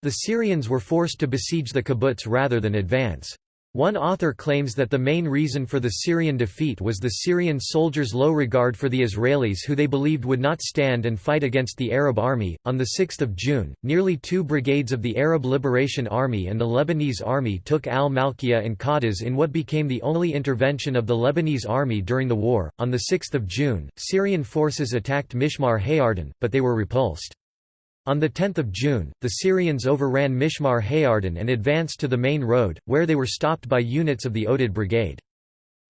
The Syrians were forced to besiege the kibbutz rather than advance. One author claims that the main reason for the Syrian defeat was the Syrian soldiers' low regard for the Israelis who they believed would not stand and fight against the Arab army. On 6 June, nearly two brigades of the Arab Liberation Army and the Lebanese army took al Malkiya and Qadas in what became the only intervention of the Lebanese army during the war. On 6 June, Syrian forces attacked Mishmar Hayarden, but they were repulsed. On 10 June, the Syrians overran Mishmar Hayarden and advanced to the main road, where they were stopped by units of the Oded Brigade.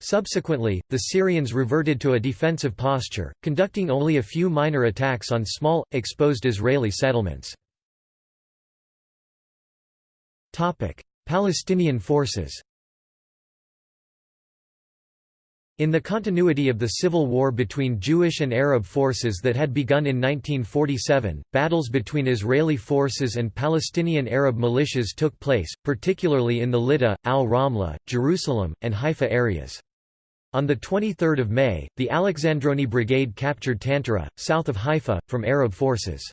Subsequently, the Syrians reverted to a defensive posture, conducting only a few minor attacks on small, exposed Israeli settlements. Palestinian forces in the continuity of the civil war between Jewish and Arab forces that had begun in 1947, battles between Israeli forces and Palestinian Arab militias took place, particularly in the Lydda, al-Ramla, Jerusalem, and Haifa areas. On 23 May, the Alexandroni Brigade captured Tantura, south of Haifa, from Arab forces.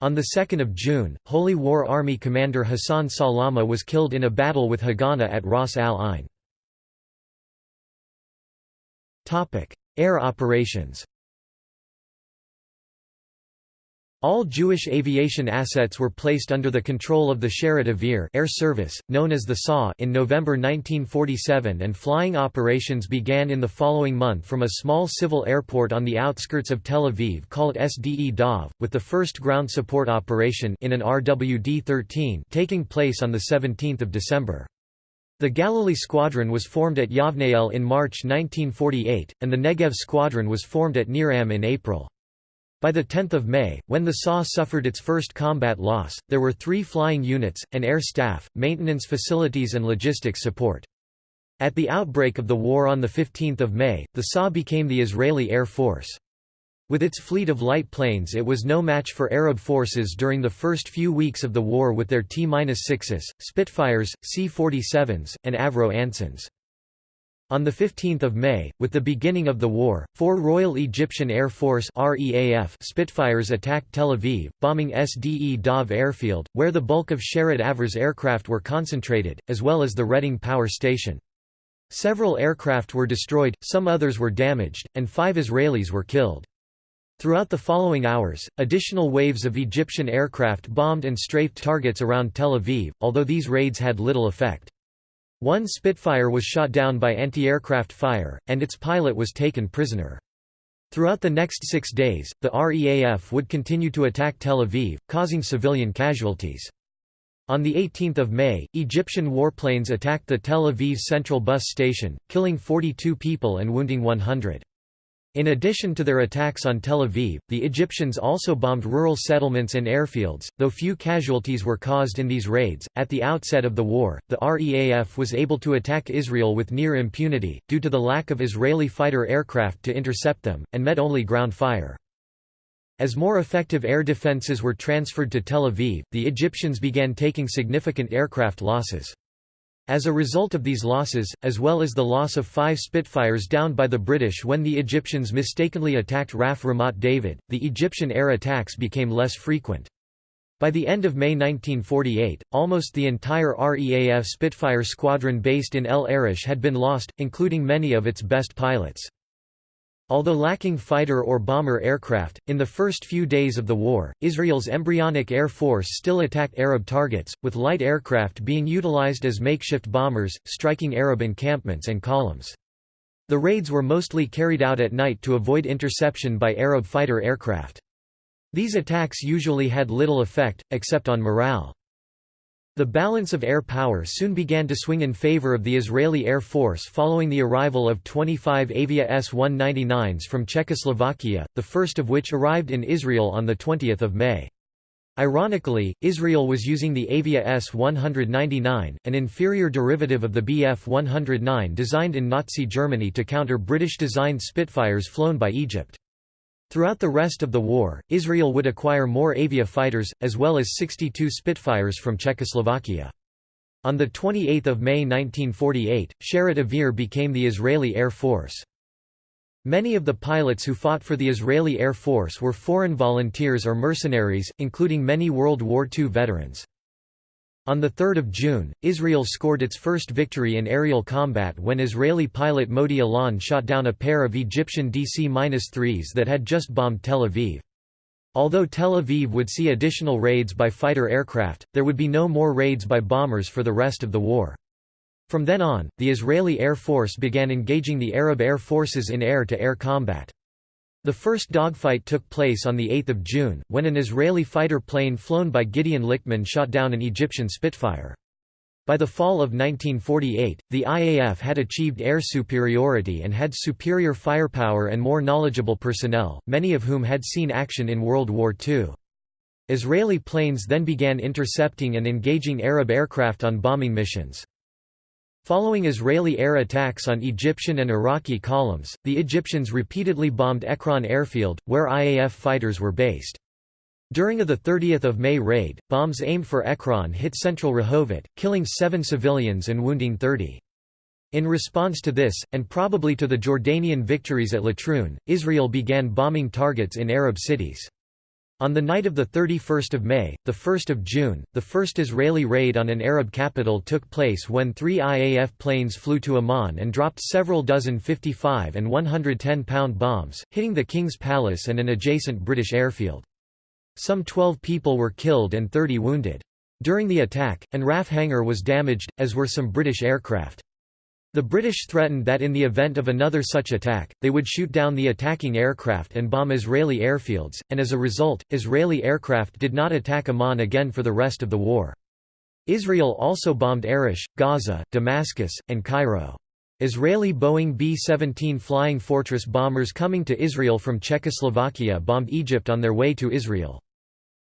On 2 June, Holy War Army commander Hassan Salama was killed in a battle with Haganah at Ras al-Ain. Air operations All Jewish aviation assets were placed under the control of the Sherut Avir air service, known as the SA in November 1947 and flying operations began in the following month from a small civil airport on the outskirts of Tel Aviv called SDE Dov, with the first ground support operation in an RWD-13 taking place on 17 December. The Galilee Squadron was formed at Yavneyel in March 1948, and the Negev Squadron was formed at Niram in April. By 10 May, when the SA suffered its first combat loss, there were three flying units, an air staff, maintenance facilities and logistics support. At the outbreak of the war on 15 May, the SA became the Israeli Air Force. With its fleet of light planes it was no match for Arab forces during the first few weeks of the war with their T-6s, Spitfires, C-47s, and Avro Ansons. On 15 May, with the beginning of the war, four Royal Egyptian Air Force Spitfires attacked Tel Aviv, bombing SDE Dov airfield, where the bulk of Sherut Avir's aircraft were concentrated, as well as the Reading power station. Several aircraft were destroyed, some others were damaged, and five Israelis were killed. Throughout the following hours, additional waves of Egyptian aircraft bombed and strafed targets around Tel Aviv, although these raids had little effect. One Spitfire was shot down by anti-aircraft fire, and its pilot was taken prisoner. Throughout the next six days, the REAF would continue to attack Tel Aviv, causing civilian casualties. On 18 May, Egyptian warplanes attacked the Tel Aviv Central Bus Station, killing 42 people and wounding 100. In addition to their attacks on Tel Aviv, the Egyptians also bombed rural settlements and airfields, though few casualties were caused in these raids. At the outset of the war, the REAF was able to attack Israel with near impunity, due to the lack of Israeli fighter aircraft to intercept them, and met only ground fire. As more effective air defenses were transferred to Tel Aviv, the Egyptians began taking significant aircraft losses. As a result of these losses, as well as the loss of five Spitfires downed by the British when the Egyptians mistakenly attacked RAF Ramat David, the Egyptian air attacks became less frequent. By the end of May 1948, almost the entire REAF Spitfire squadron based in El Arish had been lost, including many of its best pilots. Although lacking fighter or bomber aircraft, in the first few days of the war, Israel's embryonic air force still attacked Arab targets, with light aircraft being utilized as makeshift bombers, striking Arab encampments and columns. The raids were mostly carried out at night to avoid interception by Arab fighter aircraft. These attacks usually had little effect, except on morale. The balance of air power soon began to swing in favor of the Israeli Air Force following the arrival of 25 Avia S-199s from Czechoslovakia, the first of which arrived in Israel on 20 May. Ironically, Israel was using the Avia S-199, an inferior derivative of the Bf-109 designed in Nazi Germany to counter British-designed Spitfires flown by Egypt. Throughout the rest of the war, Israel would acquire more Avia fighters, as well as 62 Spitfires from Czechoslovakia. On 28 May 1948, Sherut Avir became the Israeli Air Force. Many of the pilots who fought for the Israeli Air Force were foreign volunteers or mercenaries, including many World War II veterans. On 3 June, Israel scored its first victory in aerial combat when Israeli pilot Moti Alon shot down a pair of Egyptian DC-3s that had just bombed Tel Aviv. Although Tel Aviv would see additional raids by fighter aircraft, there would be no more raids by bombers for the rest of the war. From then on, the Israeli Air Force began engaging the Arab air forces in air-to-air -air combat. The first dogfight took place on 8 June, when an Israeli fighter plane flown by Gideon Lichtman shot down an Egyptian Spitfire. By the fall of 1948, the IAF had achieved air superiority and had superior firepower and more knowledgeable personnel, many of whom had seen action in World War II. Israeli planes then began intercepting and engaging Arab aircraft on bombing missions. Following Israeli air attacks on Egyptian and Iraqi columns, the Egyptians repeatedly bombed Ekron airfield, where IAF fighters were based. During a 30 May raid, bombs aimed for Ekron hit central Rehovot, killing seven civilians and wounding 30. In response to this, and probably to the Jordanian victories at Latrun, Israel began bombing targets in Arab cities. On the night of 31 May, 1 June, the first Israeli raid on an Arab capital took place when three IAF planes flew to Amman and dropped several dozen 55 and 110-pound bombs, hitting the King's Palace and an adjacent British airfield. Some 12 people were killed and 30 wounded. During the attack, an RAF hangar was damaged, as were some British aircraft. The British threatened that in the event of another such attack, they would shoot down the attacking aircraft and bomb Israeli airfields, and as a result, Israeli aircraft did not attack Amman again for the rest of the war. Israel also bombed Arish, Gaza, Damascus, and Cairo. Israeli Boeing B-17 Flying Fortress bombers coming to Israel from Czechoslovakia bombed Egypt on their way to Israel.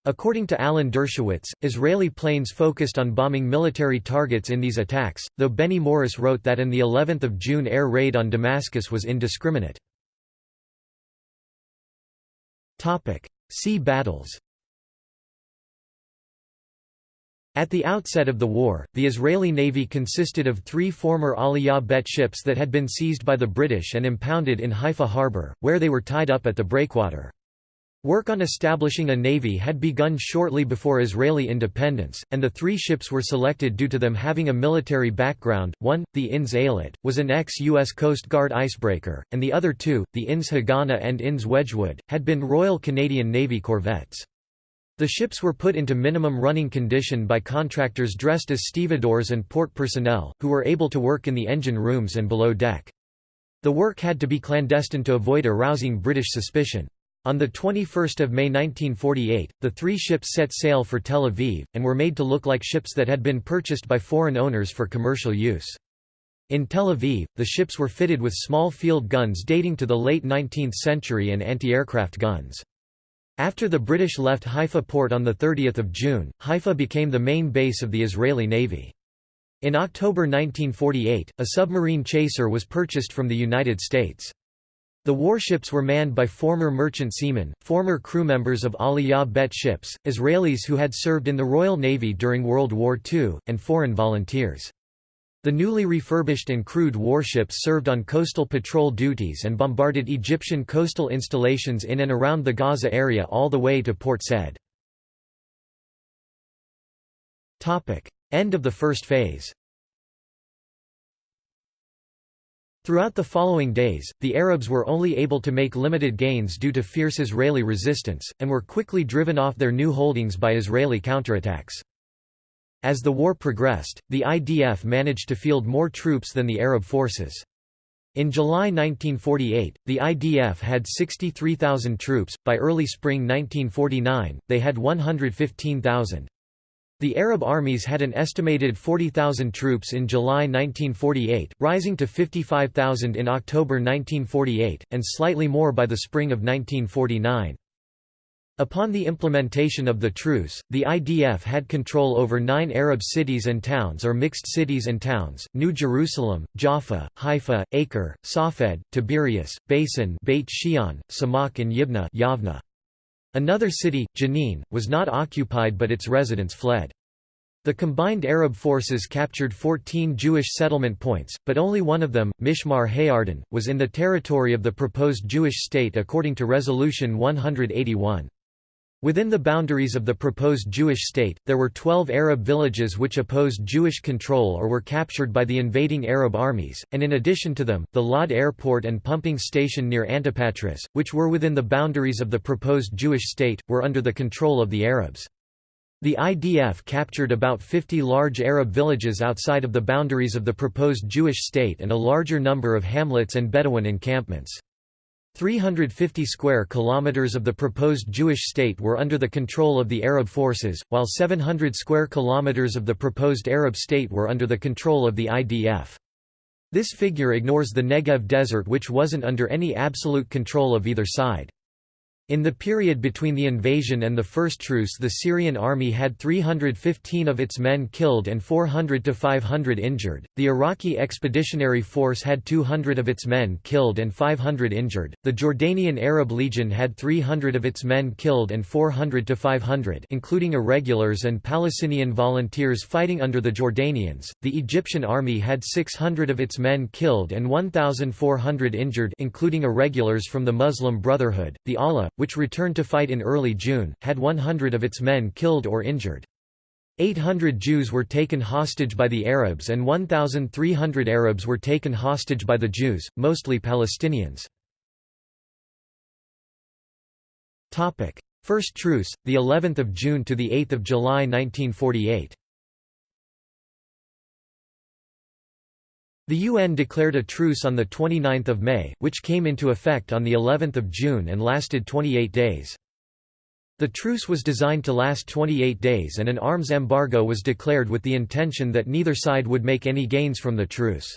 According to Alan Dershowitz, Israeli planes focused on bombing military targets in these attacks, though Benny Morris wrote that in the 11th of June air raid on Damascus was indiscriminate. Sea battles At the outset of the war, the Israeli Navy consisted of three former Aliyah Bet ships that had been seized by the British and impounded in Haifa harbor, where they were tied up at the breakwater. Work on establishing a navy had begun shortly before Israeli independence, and the three ships were selected due to them having a military background. One, the INS Eilat, was an ex-U.S. Coast Guard icebreaker, and the other two, the INS Haganah and INS Wedgwood, had been Royal Canadian Navy corvettes. The ships were put into minimum running condition by contractors dressed as stevedores and port personnel, who were able to work in the engine rooms and below deck. The work had to be clandestine to avoid arousing British suspicion. On 21 May 1948, the three ships set sail for Tel Aviv, and were made to look like ships that had been purchased by foreign owners for commercial use. In Tel Aviv, the ships were fitted with small field guns dating to the late 19th century and anti-aircraft guns. After the British left Haifa port on 30 June, Haifa became the main base of the Israeli Navy. In October 1948, a submarine chaser was purchased from the United States. The warships were manned by former merchant seamen, former crew members of Aliyah Bet ships, Israelis who had served in the Royal Navy during World War II, and foreign volunteers. The newly refurbished and crewed warships served on coastal patrol duties and bombarded Egyptian coastal installations in and around the Gaza area all the way to Port Said. End of the first phase Throughout the following days, the Arabs were only able to make limited gains due to fierce Israeli resistance, and were quickly driven off their new holdings by Israeli counterattacks. As the war progressed, the IDF managed to field more troops than the Arab forces. In July 1948, the IDF had 63,000 troops, by early spring 1949, they had 115,000. The Arab armies had an estimated 40,000 troops in July 1948, rising to 55,000 in October 1948, and slightly more by the spring of 1949. Upon the implementation of the truce, the IDF had control over nine Arab cities and towns or mixed cities and towns, New Jerusalem, Jaffa, Haifa, Acre, Safed, Tiberias, Beisan Beit Shean, Samak and Yibna Yavna. Another city, Jenin, was not occupied but its residents fled. The combined Arab forces captured 14 Jewish settlement points, but only one of them, Mishmar Hayarden, was in the territory of the proposed Jewish state according to Resolution 181. Within the boundaries of the proposed Jewish state, there were 12 Arab villages which opposed Jewish control or were captured by the invading Arab armies, and in addition to them, the Lod airport and pumping station near Antipatris, which were within the boundaries of the proposed Jewish state, were under the control of the Arabs. The IDF captured about 50 large Arab villages outside of the boundaries of the proposed Jewish state and a larger number of hamlets and Bedouin encampments. 350 square kilometers of the proposed Jewish state were under the control of the Arab forces, while 700 square kilometers of the proposed Arab state were under the control of the IDF. This figure ignores the Negev desert which wasn't under any absolute control of either side. In the period between the invasion and the first truce the Syrian army had 315 of its men killed and 400 to 500 injured, the Iraqi Expeditionary Force had 200 of its men killed and 500 injured, the Jordanian Arab Legion had 300 of its men killed and 400 to 500 including irregulars and Palestinian volunteers fighting under the Jordanians, the Egyptian army had 600 of its men killed and 1,400 injured including irregulars from the Muslim Brotherhood, the ALA, which returned to fight in early June, had 100 of its men killed or injured. 800 Jews were taken hostage by the Arabs and 1,300 Arabs were taken hostage by the Jews, mostly Palestinians. First truce, the 11th of June to the 8th of July 1948. The UN declared a truce on 29 May, which came into effect on of June and lasted 28 days. The truce was designed to last 28 days and an arms embargo was declared with the intention that neither side would make any gains from the truce.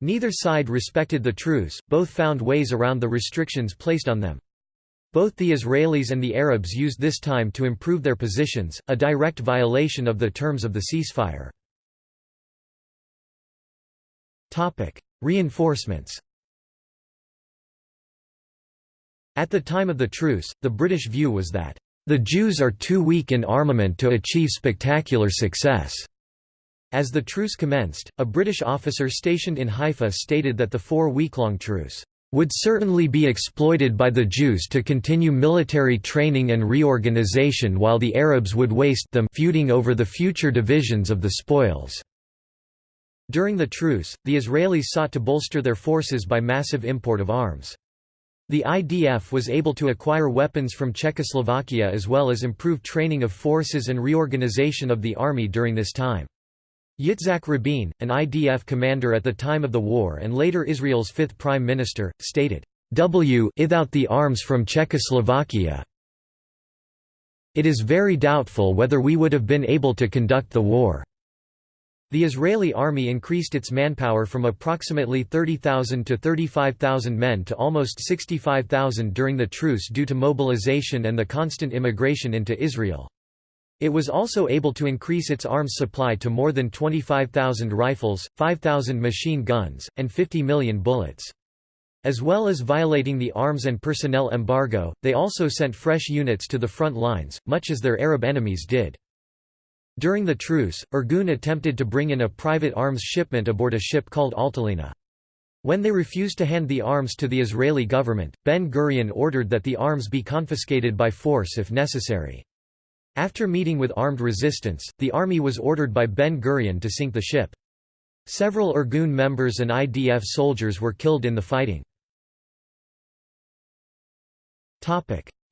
Neither side respected the truce, both found ways around the restrictions placed on them. Both the Israelis and the Arabs used this time to improve their positions, a direct violation of the terms of the ceasefire. Topic: Reinforcements. At the time of the truce, the British view was that the Jews are too weak in armament to achieve spectacular success. As the truce commenced, a British officer stationed in Haifa stated that the four-week-long truce would certainly be exploited by the Jews to continue military training and reorganization while the Arabs would waste them feuding over the future divisions of the spoils. During the truce, the Israelis sought to bolster their forces by massive import of arms. The IDF was able to acquire weapons from Czechoslovakia as well as improve training of forces and reorganization of the army during this time. Yitzhak Rabin, an IDF commander at the time of the war and later Israel's fifth prime minister, stated, w without the arms from Czechoslovakia. It is very doubtful whether we would have been able to conduct the war. The Israeli army increased its manpower from approximately 30,000 to 35,000 men to almost 65,000 during the truce due to mobilization and the constant immigration into Israel. It was also able to increase its arms supply to more than 25,000 rifles, 5,000 machine guns, and 50 million bullets. As well as violating the arms and personnel embargo, they also sent fresh units to the front lines, much as their Arab enemies did. During the truce, Irgun attempted to bring in a private arms shipment aboard a ship called Altalena. When they refused to hand the arms to the Israeli government, Ben-Gurion ordered that the arms be confiscated by force if necessary. After meeting with armed resistance, the army was ordered by Ben-Gurion to sink the ship. Several Irgun members and IDF soldiers were killed in the fighting.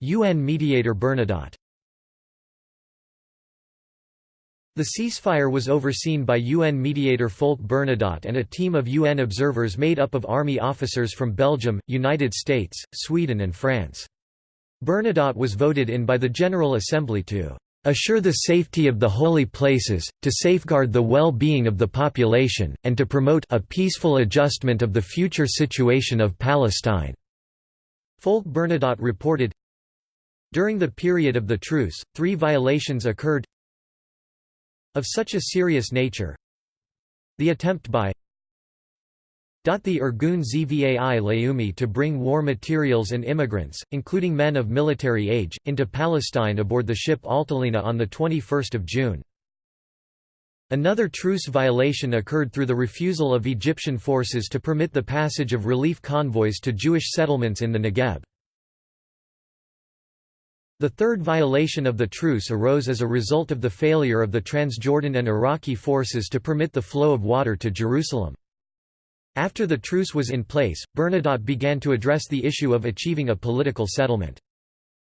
UN mediator Bernadotte The ceasefire was overseen by UN mediator Folke Bernadotte and a team of UN observers made up of army officers from Belgium, United States, Sweden and France. Bernadotte was voted in by the General Assembly to assure the safety of the holy places, to safeguard the well-being of the population, and to promote a peaceful adjustment of the future situation of Palestine." Folke Bernadotte reported, During the period of the truce, three violations occurred of such a serious nature the attempt by the Irgun Zvai Leumi to bring war materials and immigrants, including men of military age, into Palestine aboard the ship Altalena on 21 June. Another truce violation occurred through the refusal of Egyptian forces to permit the passage of relief convoys to Jewish settlements in the Negev. The third violation of the truce arose as a result of the failure of the Transjordan and Iraqi forces to permit the flow of water to Jerusalem. After the truce was in place, Bernadotte began to address the issue of achieving a political settlement.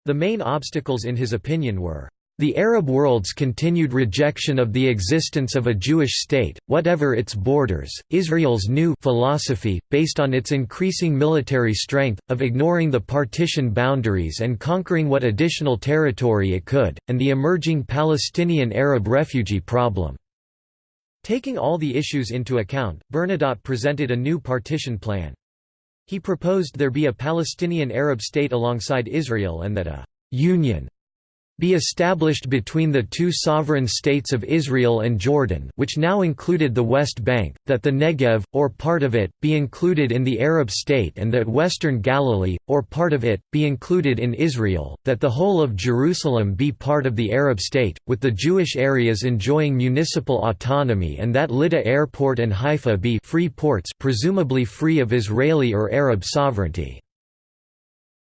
The main obstacles in his opinion were the Arab world's continued rejection of the existence of a Jewish state, whatever its borders, Israel's new philosophy, based on its increasing military strength, of ignoring the partition boundaries and conquering what additional territory it could, and the emerging Palestinian Arab refugee problem. Taking all the issues into account, Bernadotte presented a new partition plan. He proposed there be a Palestinian Arab state alongside Israel and that a «union» be established between the two sovereign states of Israel and Jordan which now included the West Bank, that the Negev, or part of it, be included in the Arab state and that Western Galilee, or part of it, be included in Israel, that the whole of Jerusalem be part of the Arab state, with the Jewish areas enjoying municipal autonomy and that Lydda Airport and Haifa be free ports presumably free of Israeli or Arab sovereignty.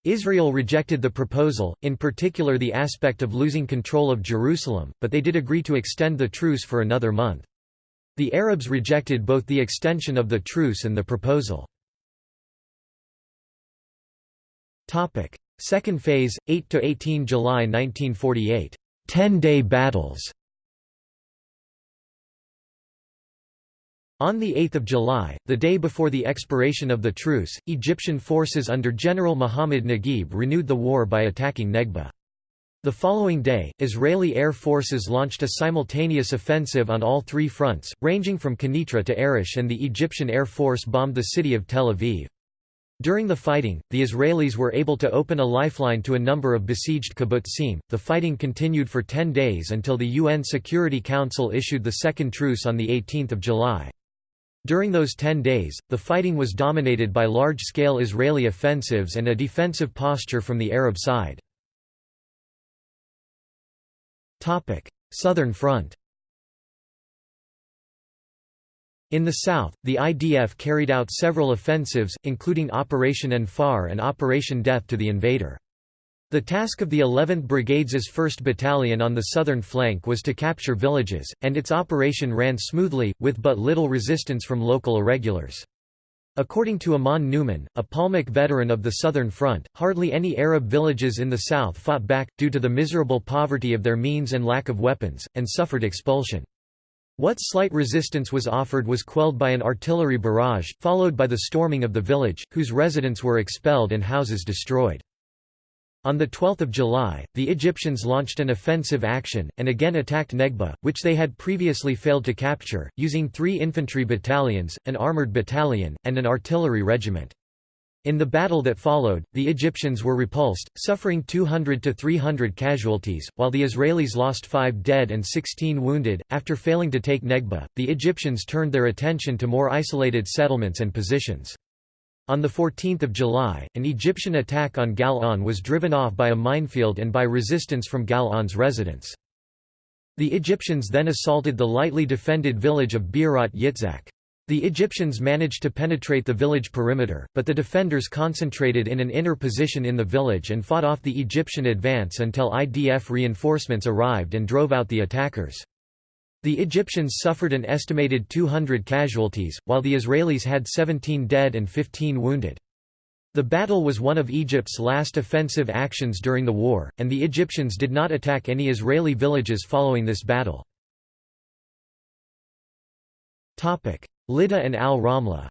Israel rejected the proposal, in particular the aspect of losing control of Jerusalem, but they did agree to extend the truce for another month. The Arabs rejected both the extension of the truce and the proposal. Second phase, 8–18 July 1948. Ten-day battles On 8 July, the day before the expiration of the truce, Egyptian forces under General Muhammad Naguib renewed the war by attacking Negba. The following day, Israeli air forces launched a simultaneous offensive on all three fronts, ranging from Quneitra to Arish and the Egyptian Air Force bombed the city of Tel Aviv. During the fighting, the Israelis were able to open a lifeline to a number of besieged kibbutzim. The fighting continued for 10 days until the UN Security Council issued the second truce on 18 July. During those ten days, the fighting was dominated by large-scale Israeli offensives and a defensive posture from the Arab side. Southern Front In the south, the IDF carried out several offensives, including Operation Anfar and Operation Death to the Invader. The task of the 11th Brigade's 1st Battalion on the southern flank was to capture villages, and its operation ran smoothly, with but little resistance from local irregulars. According to Amnon Neumann, a Palmach veteran of the Southern Front, hardly any Arab villages in the south fought back, due to the miserable poverty of their means and lack of weapons, and suffered expulsion. What slight resistance was offered was quelled by an artillery barrage, followed by the storming of the village, whose residents were expelled and houses destroyed. On 12 July, the Egyptians launched an offensive action, and again attacked Negba, which they had previously failed to capture, using three infantry battalions, an armoured battalion, and an artillery regiment. In the battle that followed, the Egyptians were repulsed, suffering 200 to 300 casualties, while the Israelis lost 5 dead and 16 wounded. After failing to take Negba, the Egyptians turned their attention to more isolated settlements and positions. On 14 July, an Egyptian attack on Gal On was driven off by a minefield and by resistance from Gal On's residents. The Egyptians then assaulted the lightly defended village of Be'erot Yitzhak. The Egyptians managed to penetrate the village perimeter, but the defenders concentrated in an inner position in the village and fought off the Egyptian advance until IDF reinforcements arrived and drove out the attackers. The Egyptians suffered an estimated 200 casualties, while the Israelis had 17 dead and 15 wounded. The battle was one of Egypt's last offensive actions during the war, and the Egyptians did not attack any Israeli villages following this battle. Lydda and al-Ramla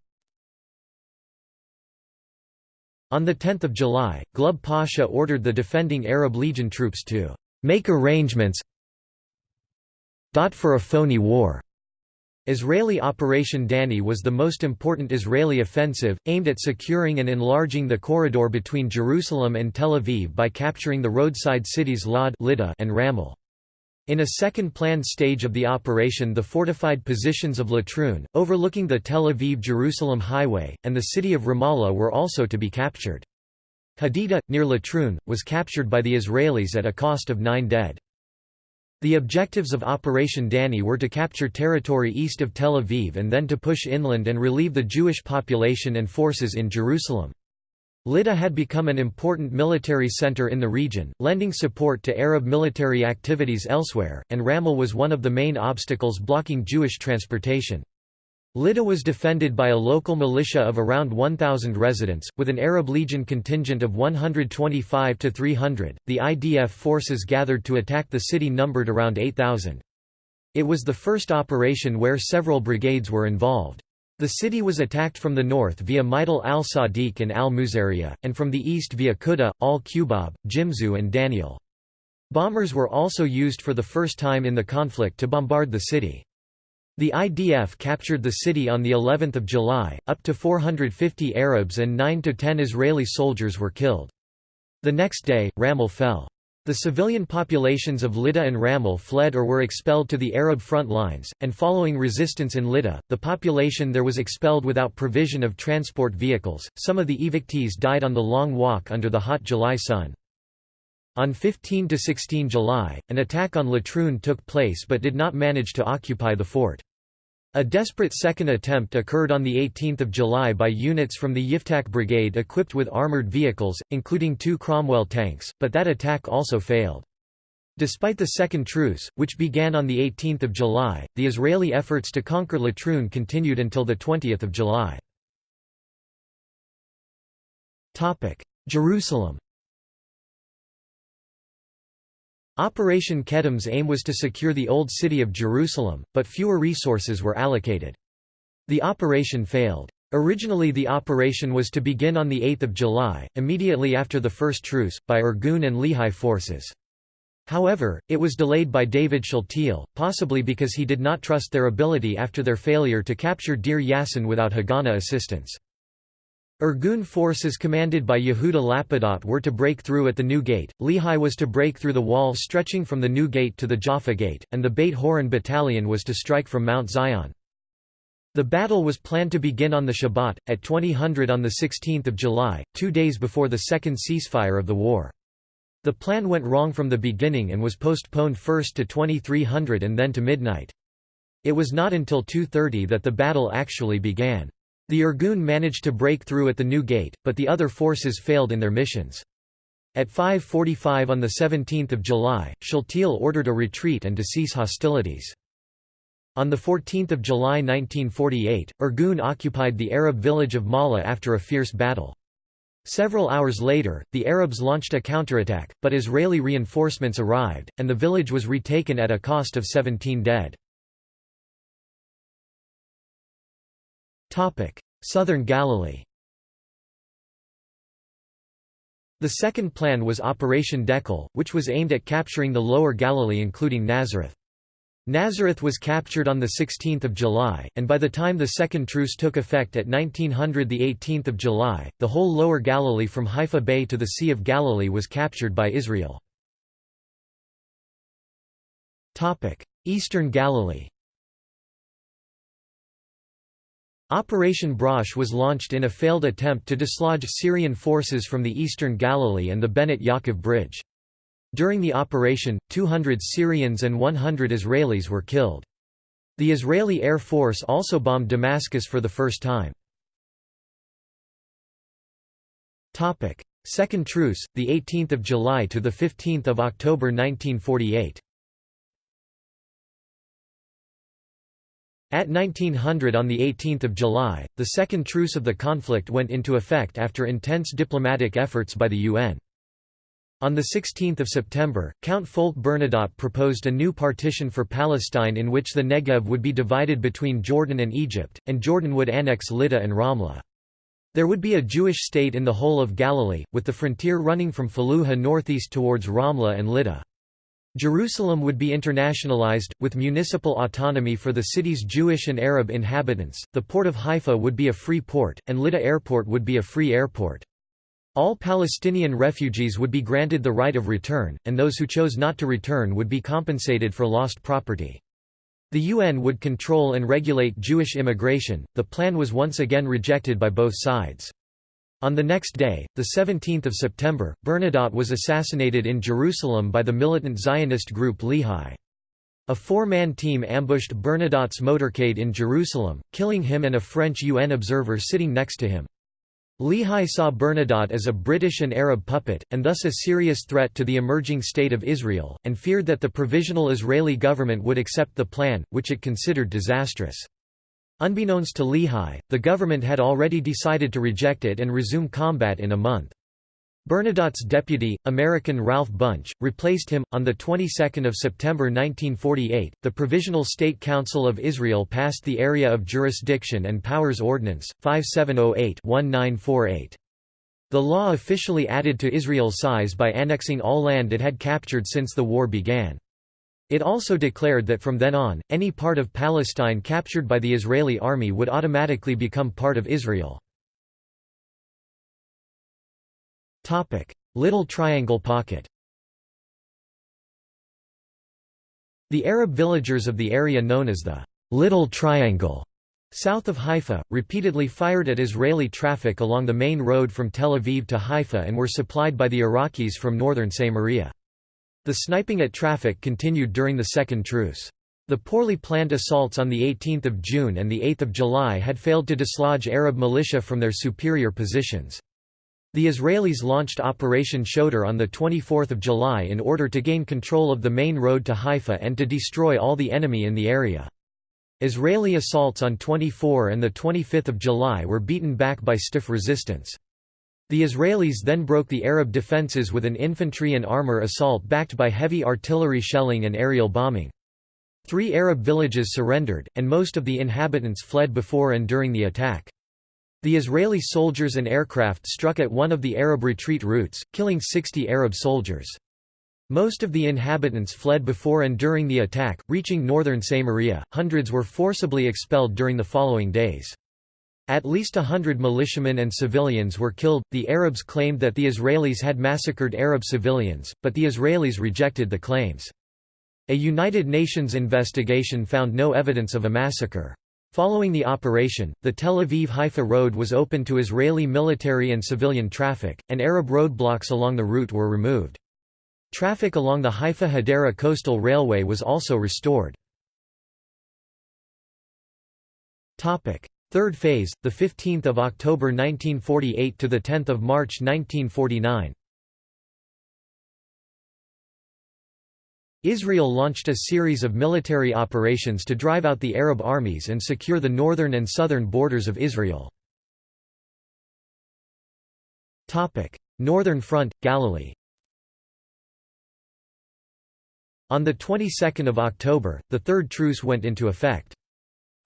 On 10 July, Glubb Pasha ordered the defending Arab Legion troops to «make arrangements for a phony war. Israeli Operation Dani was the most important Israeli offensive, aimed at securing and enlarging the corridor between Jerusalem and Tel Aviv by capturing the roadside cities Lod and Ramle. In a second planned stage of the operation the fortified positions of Latrun, overlooking the Tel Aviv-Jerusalem highway, and the city of Ramallah were also to be captured. Hadida, near Latrun, was captured by the Israelis at a cost of nine dead. The objectives of Operation Dani were to capture territory east of Tel Aviv and then to push inland and relieve the Jewish population and forces in Jerusalem. Lydda had become an important military center in the region, lending support to Arab military activities elsewhere, and Ramle was one of the main obstacles blocking Jewish transportation. Lydda was defended by a local militia of around 1,000 residents, with an Arab Legion contingent of 125 to 300. The IDF forces gathered to attack the city numbered around 8,000. It was the first operation where several brigades were involved. The city was attacked from the north via Majdal al-Sadiq and al-Muzaria, and from the east via Quda, al-Qubab, Jimzu and Daniel. Bombers were also used for the first time in the conflict to bombard the city. The IDF captured the city on the 11th of July, up to 450 Arabs and 9 to 10 Israeli soldiers were killed. The next day, Ramle fell. The civilian populations of Lydda and Ramle fled or were expelled to the Arab front lines, and following resistance in Lydda, the population there was expelled without provision of transport vehicles. Some of the evictees died on the long walk under the hot July sun. On 15 to 16 July, an attack on Latrun took place but did not manage to occupy the fort. A desperate second attempt occurred on 18 July by units from the Yiftah Brigade equipped with armoured vehicles, including two Cromwell tanks, but that attack also failed. Despite the second truce, which began on 18 July, the Israeli efforts to conquer Latrun continued until 20 July. Jerusalem Operation Kedem's aim was to secure the Old City of Jerusalem, but fewer resources were allocated. The operation failed. Originally the operation was to begin on 8 July, immediately after the first truce, by Irgun and Lehi forces. However, it was delayed by David Shaltiel, possibly because he did not trust their ability after their failure to capture Deir Yassin without Haganah assistance. Irgun forces commanded by Yehuda Lapidot were to break through at the New Gate, Lehi was to break through the wall stretching from the New Gate to the Jaffa Gate, and the Beit Horon Battalion was to strike from Mount Zion. The battle was planned to begin on the Shabbat, at 2000 on 16 July, two days before the second ceasefire of the war. The plan went wrong from the beginning and was postponed first to 2300 and then to midnight. It was not until 2.30 that the battle actually began. The Irgun managed to break through at the new gate, but the other forces failed in their missions. At 5.45 on 17 July, Shaltiel ordered a retreat and to cease hostilities. On 14 July 1948, Irgun occupied the Arab village of Mala after a fierce battle. Several hours later, the Arabs launched a counterattack, but Israeli reinforcements arrived, and the village was retaken at a cost of 17 dead. Southern Galilee The second plan was Operation Dekel, which was aimed at capturing the Lower Galilee including Nazareth. Nazareth was captured on 16 July, and by the time the second truce took effect at 1900 18 July, the whole Lower Galilee from Haifa Bay to the Sea of Galilee was captured by Israel. Eastern Galilee Operation Brosh was launched in a failed attempt to dislodge Syrian forces from the eastern Galilee and the Bnot Yaakov Bridge. During the operation, 200 Syrians and 100 Israelis were killed. The Israeli Air Force also bombed Damascus for the first time. Second truce, 18 July to 15 October 1948 At 1900 on 18 July, the second truce of the conflict went into effect after intense diplomatic efforts by the UN. On 16 September, Count Folke Bernadotte proposed a new partition for Palestine in which the Negev would be divided between Jordan and Egypt, and Jordan would annex Lydda and Ramla. There would be a Jewish state in the whole of Galilee, with the frontier running from Fallujah northeast towards Ramla and Lydda. Jerusalem would be internationalized, with municipal autonomy for the city's Jewish and Arab inhabitants, the port of Haifa would be a free port, and Lydda Airport would be a free airport. All Palestinian refugees would be granted the right of return, and those who chose not to return would be compensated for lost property. The UN would control and regulate Jewish immigration. The plan was once again rejected by both sides. On the next day, 17 September, Bernadotte was assassinated in Jerusalem by the militant Zionist group Lehi. A four-man team ambushed Bernadotte's motorcade in Jerusalem, killing him and a French UN observer sitting next to him. Lehi saw Bernadotte as a British and Arab puppet, and thus a serious threat to the emerging state of Israel, and feared that the provisional Israeli government would accept the plan, which it considered disastrous. Unbeknownst to Lehi, the government had already decided to reject it and resume combat in a month. Bernadotte's deputy, American Ralph Bunche, replaced him. On the 22nd of September 1948, the Provisional State Council of Israel passed the Area of Jurisdiction and Powers Ordinance 5708-1948. The law officially added to Israel's size by annexing all land it had captured since the war began. It also declared that from then on, any part of Palestine captured by the Israeli army would automatically become part of Israel. Little Triangle Pocket The Arab villagers of the area known as the Little Triangle south of Haifa, repeatedly fired at Israeli traffic along the main road from Tel Aviv to Haifa and were supplied by the Iraqis from northern Samaria. The sniping at traffic continued during the Second Truce. The poorly planned assaults on 18 June and 8 July had failed to dislodge Arab militia from their superior positions. The Israelis launched Operation Shoter on 24 July in order to gain control of the main road to Haifa and to destroy all the enemy in the area. Israeli assaults on 24 and 25 July were beaten back by stiff resistance. The Israelis then broke the Arab defences with an infantry and armour assault backed by heavy artillery shelling and aerial bombing. Three Arab villages surrendered, and most of the inhabitants fled before and during the attack. The Israeli soldiers and aircraft struck at one of the Arab retreat routes, killing 60 Arab soldiers. Most of the inhabitants fled before and during the attack, reaching northern Samaria. Hundreds were forcibly expelled during the following days. At least a hundred militiamen and civilians were killed. The Arabs claimed that the Israelis had massacred Arab civilians, but the Israelis rejected the claims. A United Nations investigation found no evidence of a massacre. Following the operation, the Tel Aviv-Haifa road was open to Israeli military and civilian traffic, and Arab roadblocks along the route were removed. Traffic along the Haifa-Hadera coastal railway was also restored. Third phase, the 15th of October 1948 to the 10th of March 1949. Israel launched a series of military operations to drive out the Arab armies and secure the northern and southern borders of Israel. Topic: Northern Front, Galilee On the 22nd of October, the Third Truce went into effect.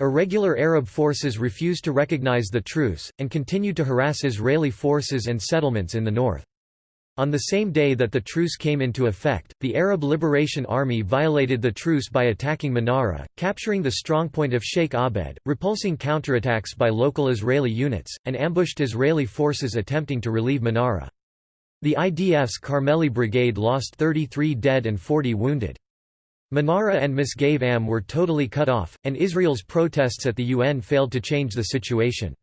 Irregular Arab forces refused to recognize the truce, and continued to harass Israeli forces and settlements in the north. On the same day that the truce came into effect, the Arab Liberation Army violated the truce by attacking Manara, capturing the strongpoint of Sheikh Abed, repulsing counterattacks by local Israeli units, and ambushed Israeli forces attempting to relieve Manara. The IDF's Carmeli Brigade lost 33 dead and 40 wounded. Manara and Misgav Am were totally cut off, and Israel's protests at the UN failed to change the situation.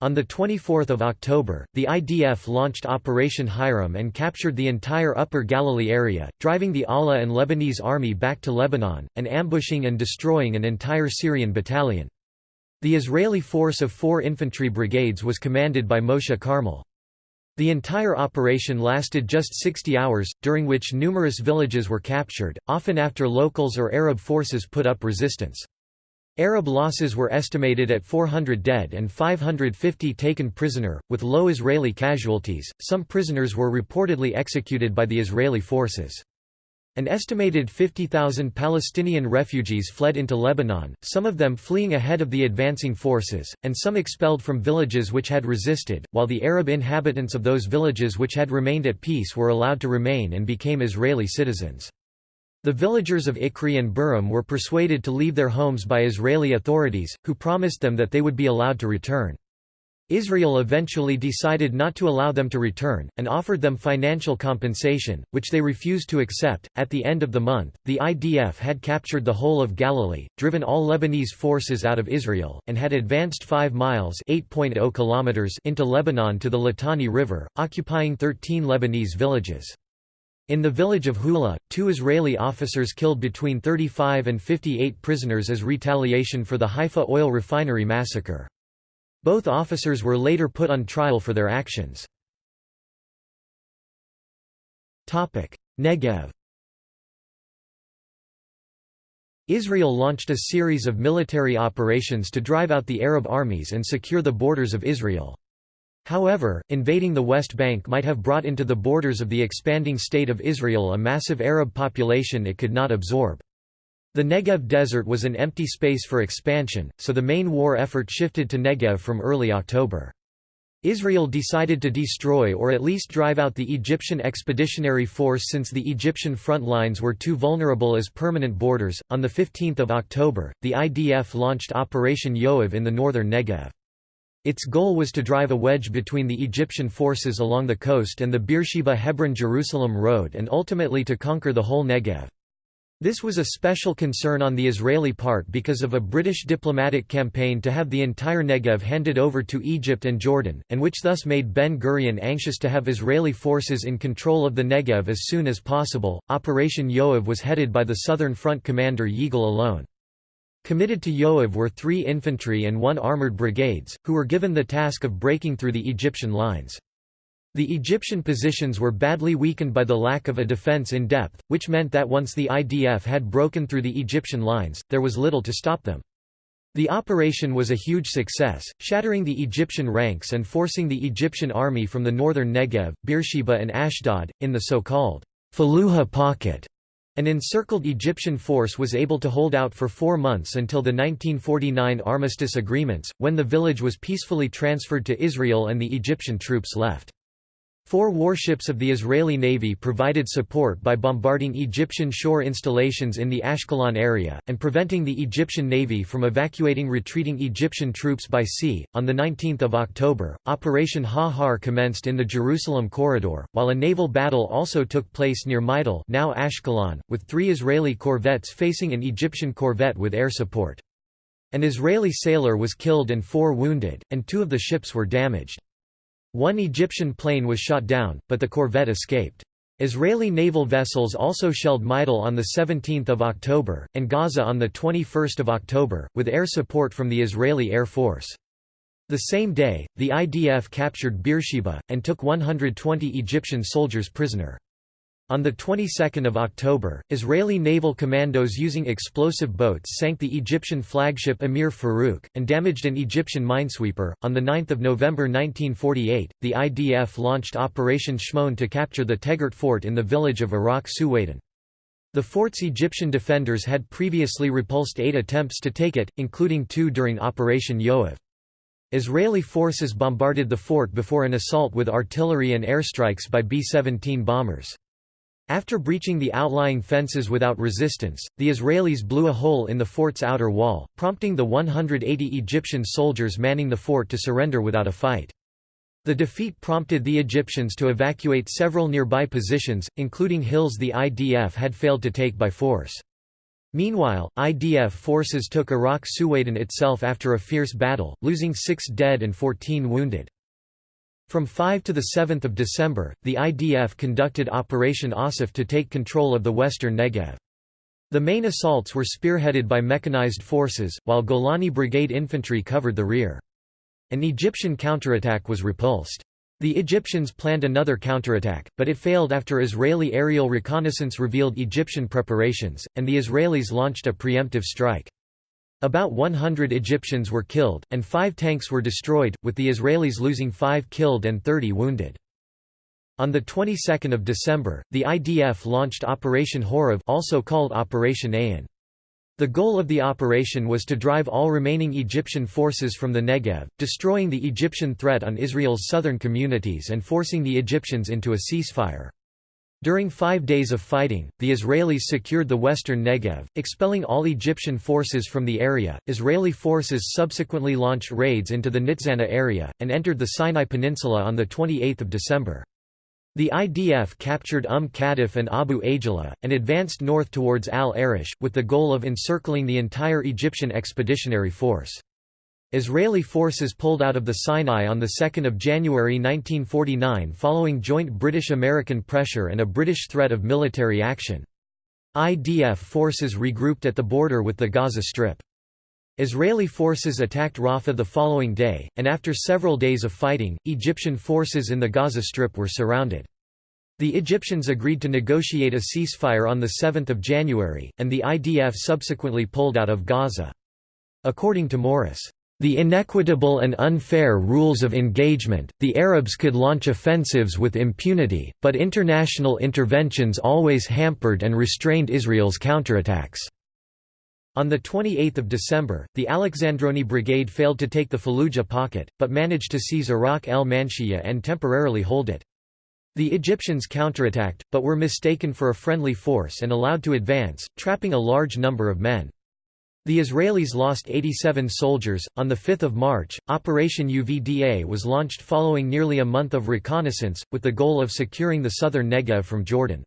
On 24 October, the IDF launched Operation Hiram and captured the entire Upper Galilee area, driving the ALA and Lebanese army back to Lebanon, and ambushing and destroying an entire Syrian battalion. The Israeli force of four infantry brigades was commanded by Moshe Carmel. The entire operation lasted just 60 hours, during which numerous villages were captured, often after locals or Arab forces put up resistance. Arab losses were estimated at 400 dead and 550 taken prisoner, with low Israeli casualties. Some prisoners were reportedly executed by the Israeli forces. An estimated 50,000 Palestinian refugees fled into Lebanon, some of them fleeing ahead of the advancing forces, and some expelled from villages which had resisted, while the Arab inhabitants of those villages which had remained at peace were allowed to remain and became Israeli citizens. The villagers of Ikri and Burim were persuaded to leave their homes by Israeli authorities, who promised them that they would be allowed to return. Israel eventually decided not to allow them to return, and offered them financial compensation, which they refused to accept. At the end of the month, the IDF had captured the whole of Galilee, driven all Lebanese forces out of Israel, and had advanced 5 miles (8.0 kilometers) into Lebanon to the Litani River, occupying 13 Lebanese villages. In the village of Hula, two Israeli officers killed between 35 and 58 prisoners as retaliation for the Haifa oil refinery massacre. Both officers were later put on trial for their actions. Negev Israel launched a series of military operations to drive out the Arab armies and secure the borders of Israel. However, invading the West Bank might have brought into the borders of the expanding State of Israel a massive Arab population it could not absorb. The Negev desert was an empty space for expansion, so the main war effort shifted to Negev from early October. Israel decided to destroy or at least drive out the Egyptian expeditionary force since the Egyptian front lines were too vulnerable as permanent borders. On the 15th of October, the IDF launched Operation Yoav in the northern Negev. Its goal was to drive a wedge between the Egyptian forces along the coast and the Beersheba Hebron-Jerusalem road and ultimately to conquer the whole Negev. This was a special concern on the Israeli part because of a British diplomatic campaign to have the entire Negev handed over to Egypt and Jordan, and which thus made Ben Gurion anxious to have Israeli forces in control of the Negev as soon as possible. Operation Yoav was headed by the Southern Front commander Yigal Allon. Committed to Yoav were three infantry and one armored brigades, who were given the task of breaking through the Egyptian lines. The Egyptian positions were badly weakened by the lack of a defense in depth, which meant that once the IDF had broken through the Egyptian lines, there was little to stop them. The operation was a huge success, shattering the Egyptian ranks and forcing the Egyptian army from the northern Negev, Beersheba and Ashdod, in the so-called Fallujah pocket. An encircled Egyptian force was able to hold out for four months until the 1949 armistice agreements, when the village was peacefully transferred to Israel and the Egyptian troops left. Four warships of the Israeli Navy provided support by bombarding Egyptian shore installations in the Ashkelon area, and preventing the Egyptian Navy from evacuating retreating Egyptian troops by sea. On 19 October, Operation Ha-Har commenced in the Jerusalem corridor, while a naval battle also took place near Majdal now Ashkelon, with three Israeli corvettes facing an Egyptian corvette with air support. An Israeli sailor was killed and four wounded, and two of the ships were damaged. One Egyptian plane was shot down, but the corvette escaped. Israeli naval vessels also shelled Majdal on 17 October, and Gaza on 21 October, with air support from the Israeli Air Force. The same day, the IDF captured Beersheba, and took 120 Egyptian soldiers prisoner. On the 22nd of October, Israeli naval commandos using explosive boats sank the Egyptian flagship Emir Farouk and damaged an Egyptian minesweeper. On the 9th of November 1948, the IDF launched Operation Shimon to capture the Tegart fort in the village of Iraq Suwaidan. The fort's Egyptian defenders had previously repulsed eight attempts to take it, including two during Operation Yoav. Israeli forces bombarded the fort before an assault with artillery and airstrikes by B-17 bombers. After breaching the outlying fences without resistance, the Israelis blew a hole in the fort's outer wall, prompting the 180 Egyptian soldiers manning the fort to surrender without a fight. The defeat prompted the Egyptians to evacuate several nearby positions, including hills the IDF had failed to take by force. Meanwhile, IDF forces took Iraq Suwaydan itself after a fierce battle, losing six dead and 14 wounded. From 5 to 7 December, the IDF conducted Operation Asif to take control of the western Negev. The main assaults were spearheaded by mechanized forces, while Golani Brigade infantry covered the rear. An Egyptian counterattack was repulsed. The Egyptians planned another counterattack, but it failed after Israeli aerial reconnaissance revealed Egyptian preparations, and the Israelis launched a preemptive strike. About 100 Egyptians were killed, and five tanks were destroyed, with the Israelis losing five killed and 30 wounded. On the 22nd of December, the IDF launched Operation Horev also called Operation Ayin. The goal of the operation was to drive all remaining Egyptian forces from the Negev, destroying the Egyptian threat on Israel's southern communities and forcing the Egyptians into a ceasefire. During five days of fighting, the Israelis secured the western Negev, expelling all Egyptian forces from the area. Israeli forces subsequently launched raids into the Nitzana area, and entered the Sinai Peninsula on 28 December. The IDF captured Umm Qadif and Abu Ageila, and advanced north towards Al-Arish, with the goal of encircling the entire Egyptian expeditionary force. Israeli forces pulled out of the Sinai on 2 January 1949 following joint British-American pressure and a British threat of military action. IDF forces regrouped at the border with the Gaza Strip. Israeli forces attacked Rafah the following day, and after several days of fighting, Egyptian forces in the Gaza Strip were surrounded. The Egyptians agreed to negotiate a ceasefire on 7 January, and the IDF subsequently pulled out of Gaza. According to Morris, "...the inequitable and unfair rules of engagement, the Arabs could launch offensives with impunity, but international interventions always hampered and restrained Israel's counterattacks." On 28 December, the Alexandroni Brigade failed to take the Fallujah pocket, but managed to seize Iraq el Manshiyah and temporarily hold it. The Egyptians counterattacked, but were mistaken for a friendly force and allowed to advance, trapping a large number of men. The Israelis lost 87 soldiers. On 5 March, Operation UVDA was launched following nearly a month of reconnaissance, with the goal of securing the southern Negev from Jordan.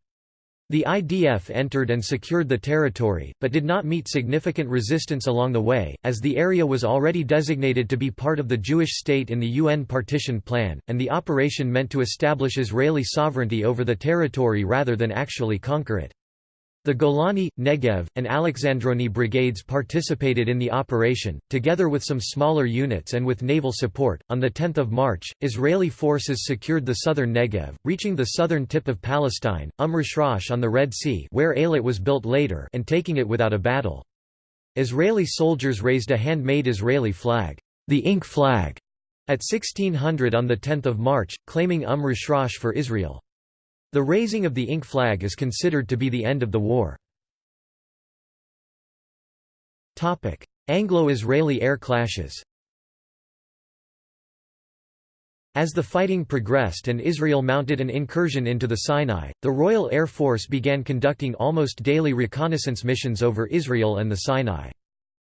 The IDF entered and secured the territory, but did not meet significant resistance along the way, as the area was already designated to be part of the Jewish state in the UN partition plan, and the operation meant to establish Israeli sovereignty over the territory rather than actually conquer it. The Golani, Negev, and Alexandroni brigades participated in the operation, together with some smaller units and with naval support. On 10 March, Israeli forces secured the southern Negev, reaching the southern tip of Palestine, Umm Rishrash on the Red Sea where Eilat was built later and taking it without a battle. Israeli soldiers raised a handmade Israeli flag, the Ink flag, at 1600 on 10 March, claiming Umm Rishrash for Israel. The raising of the ink flag is considered to be the end of the war. Anglo-Israeli air clashes As the fighting progressed and Israel mounted an incursion into the Sinai, the Royal Air Force began conducting almost daily reconnaissance missions over Israel and the Sinai.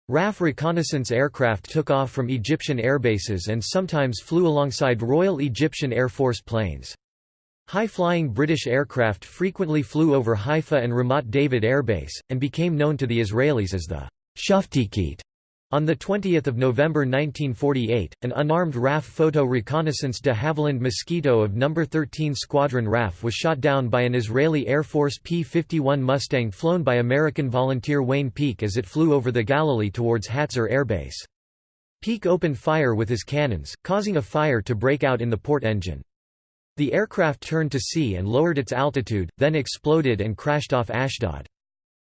RAF reconnaissance aircraft took off from Egyptian airbases and sometimes flew alongside Royal Egyptian Air Force planes. High-flying British aircraft frequently flew over Haifa and Ramat David Airbase, and became known to the Israelis as the Shaftikit. On 20 November 1948, an unarmed RAF photo reconnaissance de Havilland Mosquito of No. 13 Squadron RAF was shot down by an Israeli Air Force P-51 Mustang flown by American volunteer Wayne Peake as it flew over the Galilee towards Hatzor Air Base. Peake opened fire with his cannons, causing a fire to break out in the port engine. The aircraft turned to sea and lowered its altitude, then exploded and crashed off Ashdod.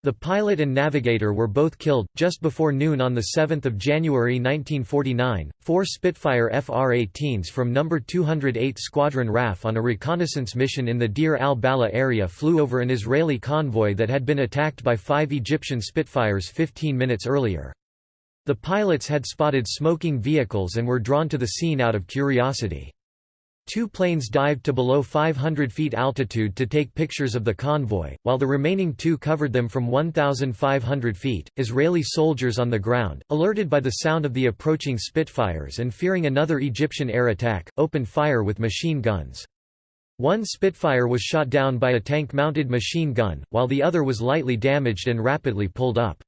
The pilot and navigator were both killed. Just before noon on 7 January 1949, four Spitfire FR-18s from No. 208 Squadron RAF on a reconnaissance mission in the Deir al-Balah area flew over an Israeli convoy that had been attacked by five Egyptian Spitfires 15 minutes earlier. The pilots had spotted smoking vehicles and were drawn to the scene out of curiosity. Two planes dived to below 500 feet altitude to take pictures of the convoy, while the remaining two covered them from 1,500 feet. Israeli soldiers on the ground, alerted by the sound of the approaching Spitfires and fearing another Egyptian air attack, opened fire with machine guns. One Spitfire was shot down by a tank-mounted machine gun, while the other was lightly damaged and rapidly pulled up.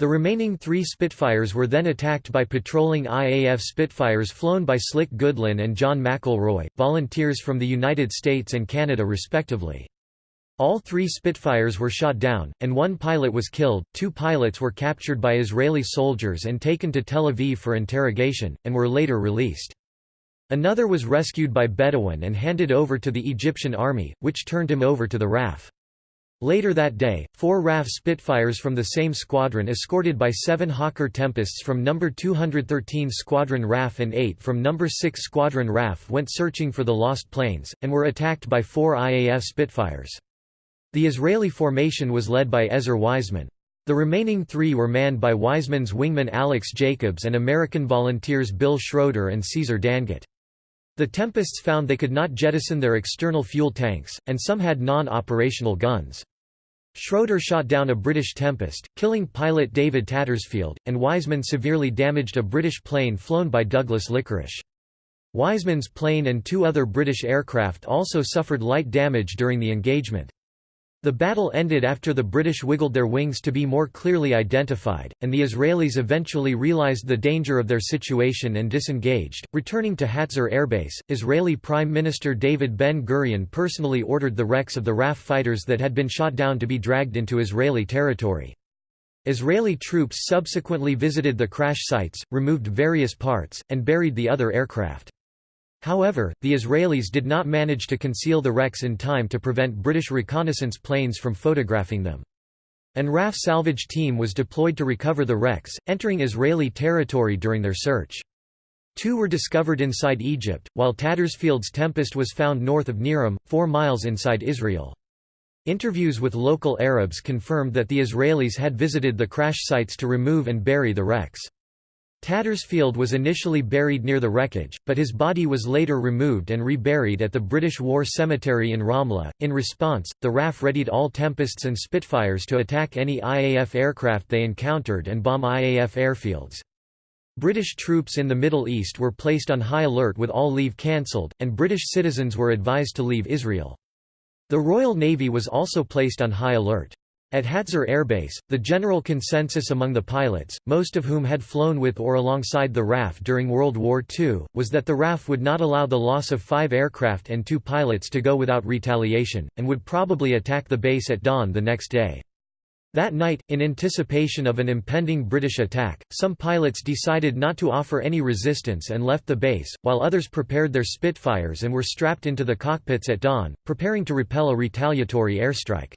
The remaining three Spitfires were then attacked by patrolling IAF Spitfires flown by Slick Goodlin and John McElroy, volunteers from the United States and Canada respectively. All three Spitfires were shot down, and one pilot was killed. Two pilots were captured by Israeli soldiers and taken to Tel Aviv for interrogation, and were later released. Another was rescued by Bedouin and handed over to the Egyptian army, which turned him over to the RAF. Later that day, four RAF Spitfires from the same squadron escorted by seven Hawker Tempests from No. 213 Squadron RAF and eight from No. 6 Squadron RAF went searching for the lost planes, and were attacked by four IAF Spitfires. The Israeli formation was led by Ezer Weizman. The remaining three were manned by Weizman's wingman Alex Jacobs and American volunteers Bill Schroeder and Caesar Dangut. The Tempests found they could not jettison their external fuel tanks, and some had non-operational guns. Schroeder shot down a British Tempest, killing pilot David Tattersfield, and Weizman severely damaged a British plane flown by Douglas Liquorish. Weizman's plane and two other British aircraft also suffered light damage during the engagement. The battle ended after the British wiggled their wings to be more clearly identified, and the Israelis eventually realized the danger of their situation and disengaged. Returning to Hatzor Airbase, Israeli Prime Minister David Ben Gurion personally ordered the wrecks of the RAF fighters that had been shot down to be dragged into Israeli territory. Israeli troops subsequently visited the crash sites, removed various parts, and buried the other aircraft. However, the Israelis did not manage to conceal the wrecks in time to prevent British reconnaissance planes from photographing them. An RAF salvage team was deployed to recover the wrecks, entering Israeli territory during their search. Two were discovered inside Egypt, while Tattersfield's Tempest was found north of Nir Am, four miles inside Israel. Interviews with local Arabs confirmed that the Israelis had visited the crash sites to remove and bury the wrecks. Tattersfield was initially buried near the wreckage, but his body was later removed and reburied at the British War Cemetery in Ramla. In response, the RAF readied all Tempests and Spitfires to attack any IAF aircraft they encountered and bomb IAF airfields. British troops in the Middle East were placed on high alert with all leave cancelled, and British citizens were advised to leave Israel. The Royal Navy was also placed on high alert. At Hatzor Airbase, the general consensus among the pilots, most of whom had flown with or alongside the RAF during World War II, was that the RAF would not allow the loss of five aircraft and two pilots to go without retaliation, and would probably attack the base at dawn the next day. That night, in anticipation of an impending British attack, some pilots decided not to offer any resistance and left the base, while others prepared their Spitfires and were strapped into the cockpits at dawn, preparing to repel a retaliatory airstrike.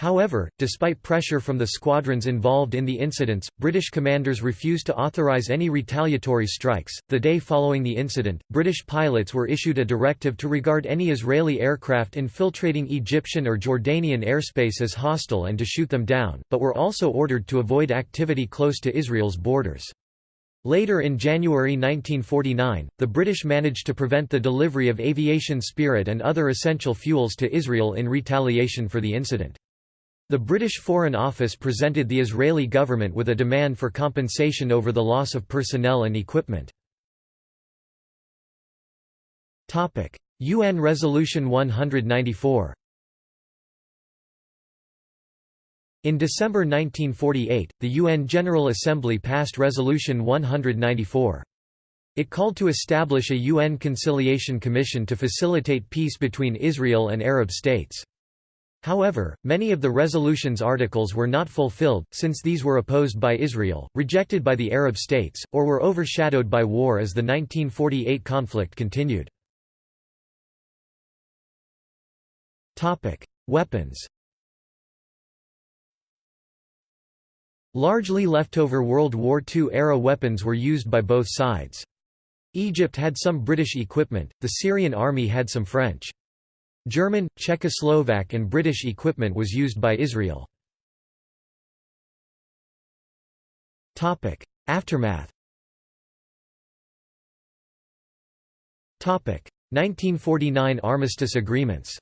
However, despite pressure from the squadrons involved in the incidents, British commanders refused to authorize any retaliatory strikes. The day following the incident, British pilots were issued a directive to regard any Israeli aircraft infiltrating Egyptian or Jordanian airspace as hostile and to shoot them down, but were also ordered to avoid activity close to Israel's borders. Later in January 1949, the British managed to prevent the delivery of aviation spirit and other essential fuels to Israel in retaliation for the incident. The British Foreign Office presented the Israeli government with a demand for compensation over the loss of personnel and equipment. UN Resolution 194 In December 1948, the UN General Assembly passed Resolution 194. It called to establish a UN Conciliation Commission to facilitate peace between Israel and Arab states. However, many of the resolution's articles were not fulfilled, since these were opposed by Israel, rejected by the Arab states, or were overshadowed by war as the 1948 conflict continued. Weapons Largely leftover World War II-era weapons were used by both sides. Egypt had some British equipment, the Syrian army had some French. German, Czechoslovak and British equipment was used by Israel. Aftermath 1949 Armistice agreements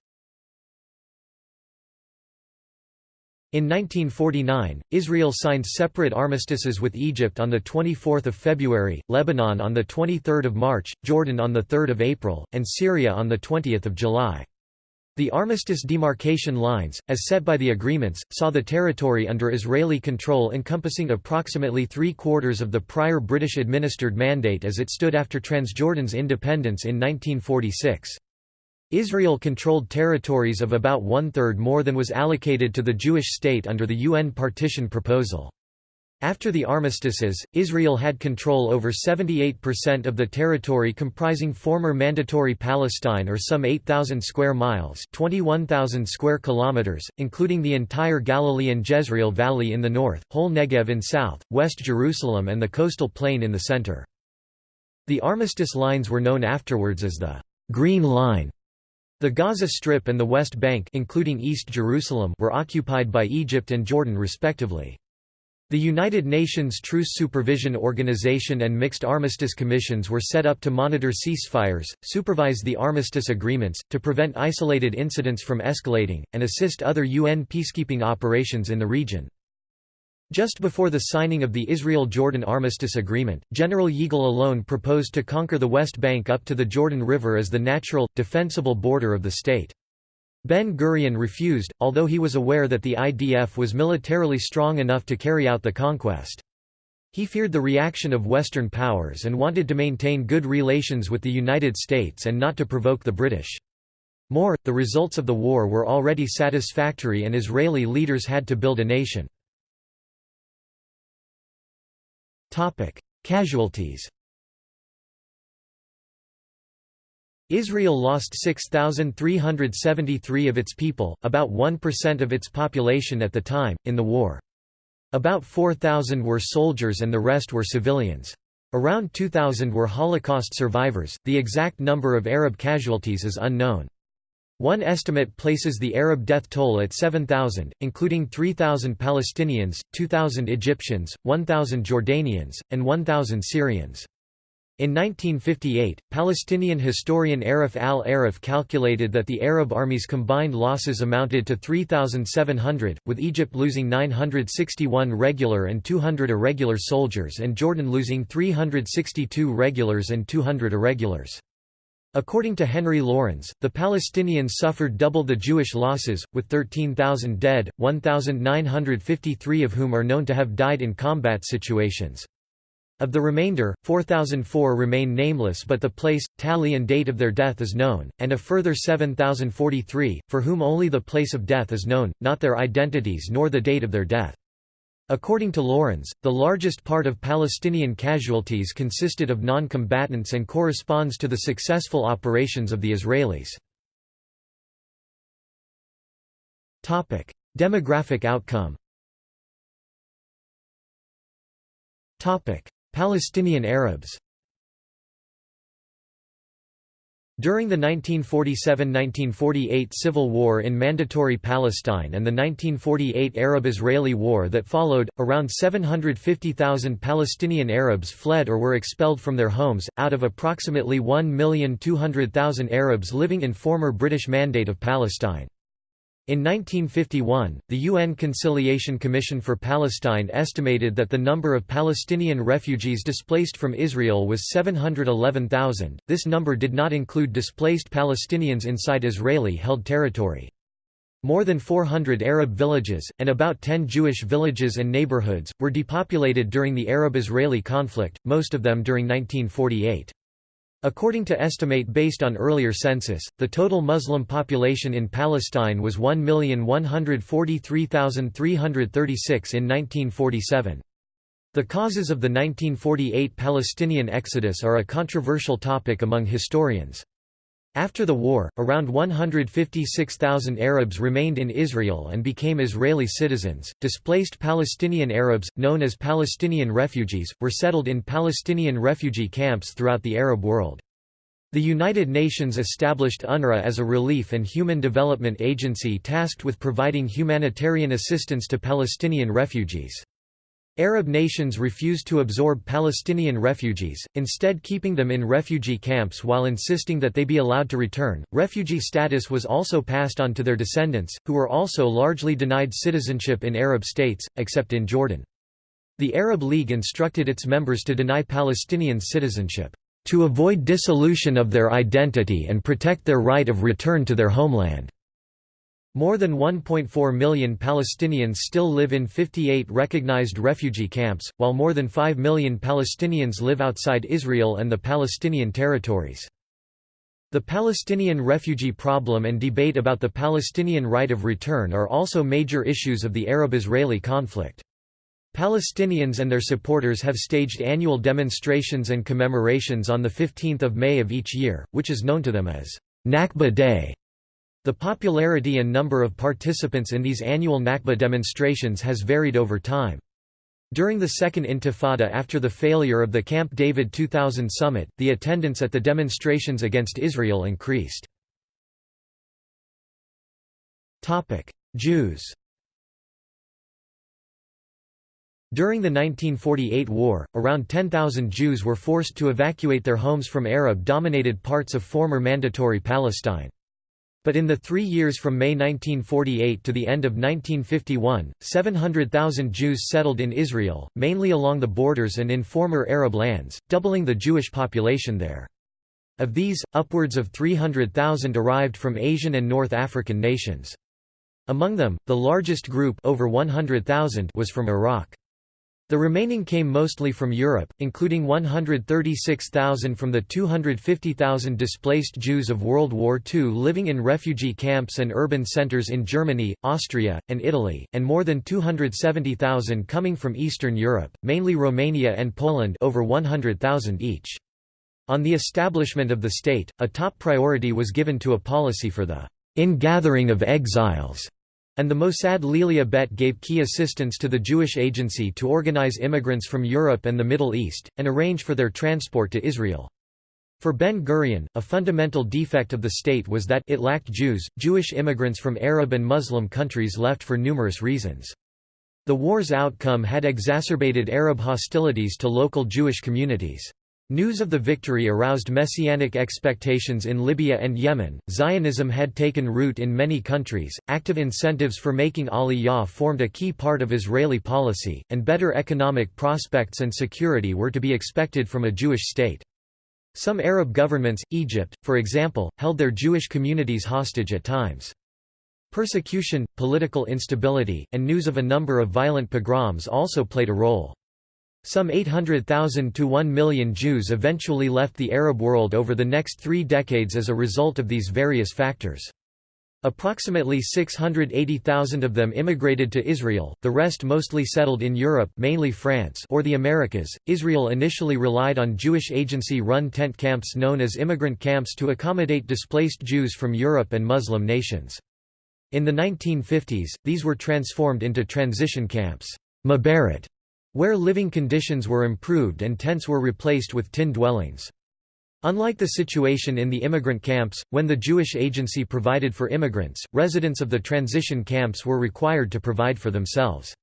In 1949, Israel signed separate armistices with Egypt on 24 February, Lebanon on 23 March, Jordan on 3 April, and Syria on 20 July. The armistice demarcation lines, as set by the agreements, saw the territory under Israeli control encompassing approximately three-quarters of the prior British-administered mandate as it stood after Transjordan's independence in 1946. Israel controlled territories of about one-third more than was allocated to the Jewish state under the UN partition proposal. After the armistices, Israel had control over 78% of the territory comprising former Mandatory Palestine or some 8,000 square miles 21,000 square kilometers, including the entire Galilee and Jezreel Valley in the north, whole Negev in south, West Jerusalem and the coastal plain in the center. The armistice lines were known afterwards as the «Green Line». The Gaza Strip and the West Bank including East Jerusalem were occupied by Egypt and Jordan respectively. The United Nations Truce Supervision Organization and Mixed Armistice Commissions were set up to monitor ceasefires, supervise the armistice agreements, to prevent isolated incidents from escalating, and assist other UN peacekeeping operations in the region. Just before the signing of the Israel-Jordan Armistice Agreement, General Yigal Allon proposed to conquer the West Bank up to the Jordan River as the natural, defensible border of the state. Ben-Gurion refused, although he was aware that the IDF was militarily strong enough to carry out the conquest. He feared the reaction of Western powers and wanted to maintain good relations with the United States and not to provoke the British. More, the results of the war were already satisfactory and Israeli leaders had to build a nation. Casualties Israel lost 6,373 of its people, about 1% of its population at the time, in the war. About 4,000 were soldiers and the rest were civilians. Around 2,000 were Holocaust survivors, the exact number of Arab casualties is unknown. One estimate places the Arab death toll at 7,000, including 3,000 Palestinians, 2,000 Egyptians, 1,000 Jordanians, and 1,000 Syrians. In 1958, Palestinian historian Arif al-Arif calculated that the Arab army's combined losses amounted to 3,700, with Egypt losing 961 regular and 200 irregular soldiers and Jordan losing 362 regulars and 200 irregulars. According to Henry Laurens, the Palestinians suffered double the Jewish losses, with 13,000 dead, 1,953 of whom are known to have died in combat situations. Of the remainder, 4,004 remain nameless but the place, tally and date of their death is known, and a further 7,043, for whom only the place of death is known, not their identities nor the date of their death. According to Laurens, the largest part of Palestinian casualties consisted of non-combatants and corresponds to the successful operations of the Israelis. Demographic outcome Palestinian Arabs During the 1947–1948 civil war in Mandatory Palestine and the 1948 Arab-Israeli war that followed, around 750,000 Palestinian Arabs fled or were expelled from their homes, out of approximately 1,200,000 Arabs living in former British Mandate of Palestine. In 1951, the UN Conciliation Commission for Palestine estimated that the number of Palestinian refugees displaced from Israel was 711,000. This number did not include displaced Palestinians inside Israeli-held territory. More than 400 Arab villages, and about 10 Jewish villages and neighborhoods, were depopulated during the Arab-Israeli conflict, most of them during 1948. According to estimate based on earlier census, the total Muslim population in Palestine was 1,143,336 in 1947. The causes of the 1948 Palestinian exodus are a controversial topic among historians. After the war, around 156,000 Arabs remained in Israel and became Israeli citizens. Displaced Palestinian Arabs, known as Palestinian refugees, were settled in Palestinian refugee camps throughout the Arab world. The United Nations established UNRWA as a relief and human development agency tasked with providing humanitarian assistance to Palestinian refugees. Arab nations refused to absorb Palestinian refugees, instead keeping them in refugee camps while insisting that they be allowed to return. Refugee status was also passed on to their descendants, who were also largely denied citizenship in Arab states, except in Jordan. The Arab League instructed its members to deny Palestinians citizenship, to avoid dissolution of their identity and protect their right of return to their homeland. More than 1.4 million Palestinians still live in 58 recognized refugee camps, while more than 5 million Palestinians live outside Israel and the Palestinian territories. The Palestinian refugee problem and debate about the Palestinian right of return are also major issues of the Arab-Israeli conflict. Palestinians and their supporters have staged annual demonstrations and commemorations on 15 May of each year, which is known to them as Nakba Day. The popularity and number of participants in these annual Nakba demonstrations has varied over time. During the Second Intifada after the failure of the Camp David 2000 summit, the attendance at the demonstrations against Israel increased. Jews During the 1948 war, around 10,000 Jews were forced to evacuate their homes from Arab-dominated parts of former Mandatory Palestine. But in the three years from May 1948 to the end of 1951, 700,000 Jews settled in Israel, mainly along the borders and in former Arab lands, doubling the Jewish population there. Of these, upwards of 300,000 arrived from Asian and North African nations. Among them, the largest group over 100,000 was from Iraq. The remaining came mostly from Europe, including 136,000 from the 250,000 displaced Jews of World War II living in refugee camps and urban centers in Germany, Austria, and Italy, and more than 270,000 coming from Eastern Europe, mainly Romania and Poland over 100,000 each. On the establishment of the state, a top priority was given to a policy for the ingathering of exiles and the Mossad LeAliyah Bet gave key assistance to the Jewish Agency to organize immigrants from Europe and the Middle East, and arrange for their transport to Israel. For Ben-Gurion, a fundamental defect of the state was that it lacked Jews. Jewish immigrants from Arab and Muslim countries left for numerous reasons. The war's outcome had exacerbated Arab hostilities to local Jewish communities. News of the victory aroused messianic expectations in Libya and Yemen. Zionism had taken root in many countries, active incentives for making Aliyah formed a key part of Israeli policy, and better economic prospects and security were to be expected from a Jewish state. Some Arab governments, Egypt, for example, held their Jewish communities hostage at times. Persecution, political instability, and news of a number of violent pogroms also played a role. Some 800,000 to 1 million Jews eventually left the Arab world over the next three decades as a result of these various factors. Approximately 680,000 of them immigrated to Israel, the rest mostly settled in Europe mainly France or the Americas. Israel initially relied on Jewish agency-run tent camps known as immigrant camps to accommodate displaced Jews from Europe and Muslim nations. In the 1950s, these were transformed into transition camps Ma'abarot, where living conditions were improved and tents were replaced with tin dwellings. Unlike the situation in the immigrant camps, when the Jewish Agency provided for immigrants, residents of the transition camps were required to provide for themselves.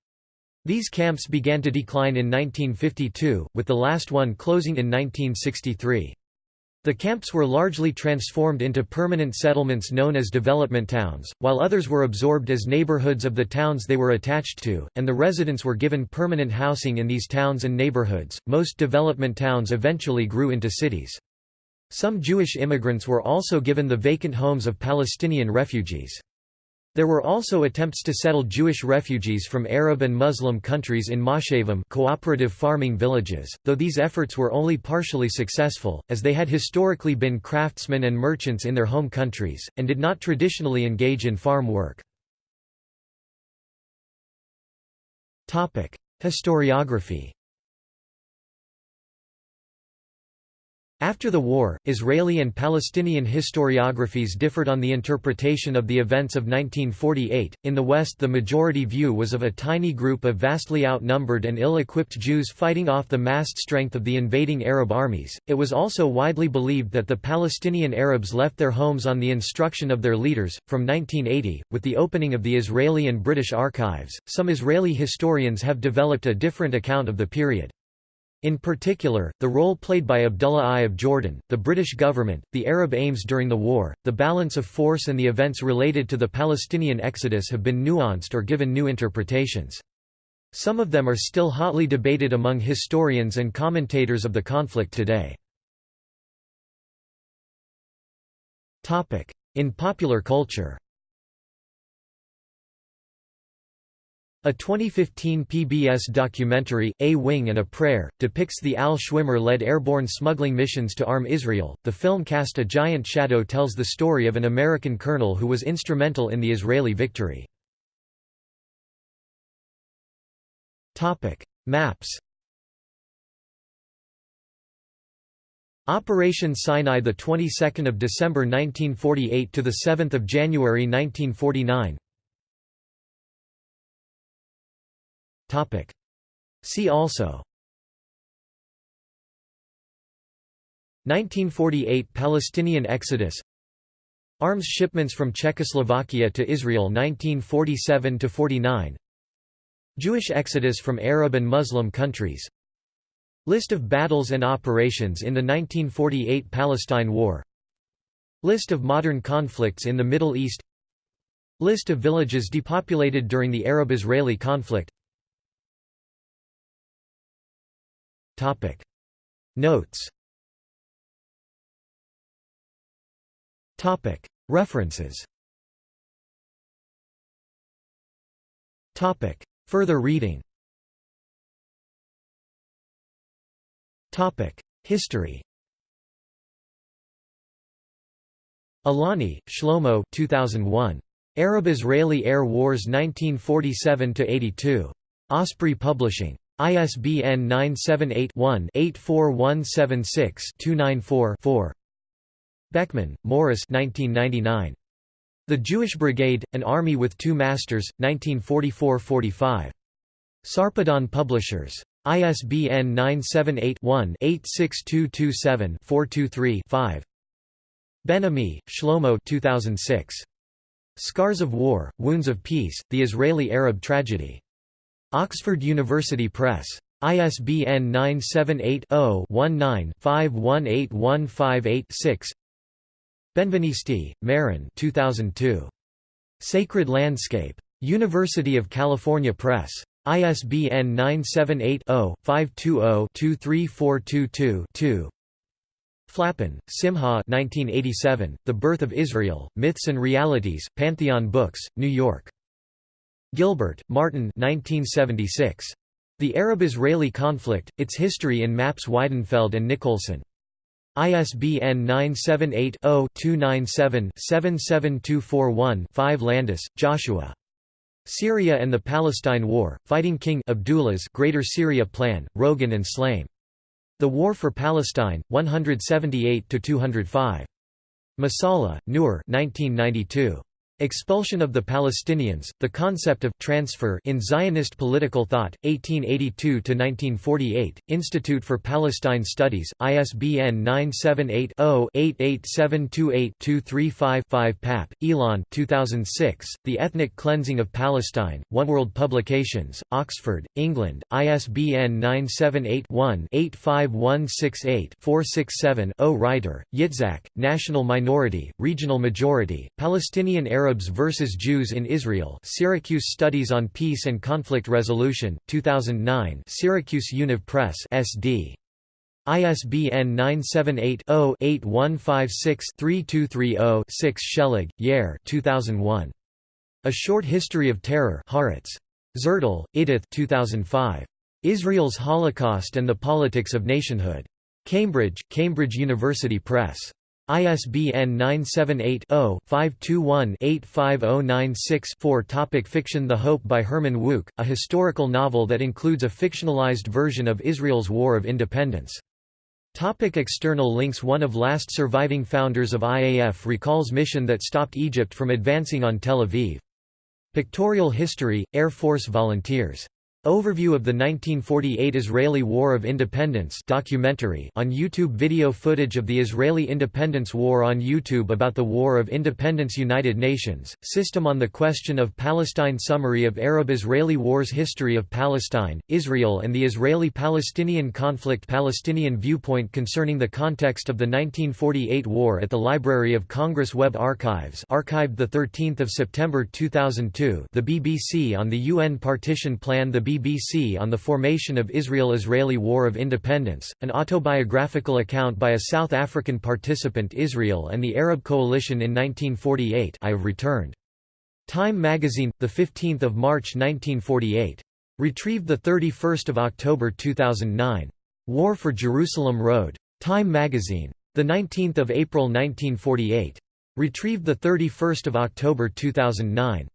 These camps began to decline in 1952, with the last one closing in 1963. The camps were largely transformed into permanent settlements known as development towns, while others were absorbed as neighborhoods of the towns they were attached to, and the residents were given permanent housing in these towns and neighborhoods. Most development towns eventually grew into cities. Some Jewish immigrants were also given the vacant homes of Palestinian refugees. There were also attempts to settle Jewish refugees from Arab and Muslim countries in moshavim cooperative farming villages, though these efforts were only partially successful, as they had historically been craftsmen and merchants in their home countries, and did not traditionally engage in farm work. Historiography After the war, Israeli and Palestinian historiographies differed on the interpretation of the events of 1948. In the West, the majority view was of a tiny group of vastly outnumbered and ill equipped Jews fighting off the massed strength of the invading Arab armies. It was also widely believed that the Palestinian Arabs left their homes on the instruction of their leaders. From 1980, with the opening of the Israeli and British archives, some Israeli historians have developed a different account of the period. In particular, the role played by Abdullah I of Jordan, the British government, the Arab aims during the war, the balance of force and the events related to the Palestinian exodus have been nuanced or given new interpretations. Some of them are still hotly debated among historians and commentators of the conflict today. In popular culture A 2015 PBS documentary, A Wing and a Prayer, depicts the Al Schwimmer-led airborne smuggling missions to arm Israel. The film Cast a Giant Shadow tells the story of an American colonel who was instrumental in the Israeli victory. Topic: Maps. Operation Sinai the 22nd of December 1948 to the 7th of January 1949 Topic. See also. 1948 Palestinian exodus. Arms shipments from Czechoslovakia to Israel 1947–49 Jewish exodus from Arab and Muslim countries. List of battles and operations in the 1948 Palestine War. List of modern conflicts in the Middle East. List of villages depopulated during the Arab-Israeli conflict Topic. Notes Topic. References Topic. Further reading Topic. History Aloni, Shlomo 2001. Arab-Israeli Air Wars 1947–82. Osprey Publishing. ISBN 978-1-84176-294-4 Beckman, Morris The Jewish Brigade, An Army with Two Masters, 1944–45. Sarpedon Publishers. ISBN 978-1-86227-423-5 Ben-Ami, Shlomo 2006. Scars of War, Wounds of Peace, The Israeli-Arab Tragedy. Oxford University Press. ISBN 978-0-19-518158-6 Benvenisti, Meron 2002. Sacred Landscape. University of California Press. ISBN 978-0-520-23422-2 Flapan, Simcha 1987, The Birth of Israel, Myths and Realities, Pantheon Books, New York. Gilbert, Martin 1976. The Arab-Israeli Conflict, Its History in Maps Weidenfeld and Nicolson. ISBN 978-0-297-77241-5 Landis, Joshua. Syria and the Palestine War, Fighting King Abdullah's Greater Syria Plan, Rogan and Shlaim. The War for Palestine, 178–205. Masalha, Nur 1992. Expulsion of the Palestinians, the concept of transfer in Zionist political thought, 1882–1948, Institute for Palestine Studies, ISBN 978-0-88728-235-5 Pappé, Ilan 2006, The Ethnic Cleansing of Palestine, One World Publications, Oxford, England, ISBN 978-1-85168-467-0 Reiter, Yitzhak, National Minority, Regional Majority, Palestinian Arab Arabs versus Jews in Israel Syracuse Studies on Peace and Conflict Resolution, 2009 Syracuse Univ Press SD. ISBN 978-0-8156-3230-6 Sheleg, Yair 2001. A Short History of Terror Haaretz. Zertal, Idith 2005. Israel's Holocaust and the Politics of Nationhood. Cambridge, Cambridge University Press. ISBN 978-0-521-85096-4 Topic Fiction The Hope by Herman Wouk, a historical novel that includes a fictionalized version of Israel's War of Independence. Topic external links One of last surviving founders of IAF recalls mission that stopped Egypt from advancing on Tel Aviv. Pictorial history, Air Force volunteers Overview of the 1948 Israeli War of Independence documentary on YouTube Video footage of the Israeli Independence War on YouTube about the War of Independence United Nations, System on the Question of Palestine Summary of Arab-Israeli Wars History of Palestine, Israel and the Israeli-Palestinian conflict Palestinian viewpoint concerning the context of the 1948 war at the Library of Congress Web Archives archived 13 September 2002 the BBC on the UN partition plan The BBC on the formation of Israel–Israeli War of Independence, an autobiographical account by a South African participant Israel and the Arab Coalition in 1948 I have returned. Time magazine, 15 March 1948. Retrieved 31 October 2009. War for Jerusalem Road. Time magazine. 19 April 1948. Retrieved 31 October 2009.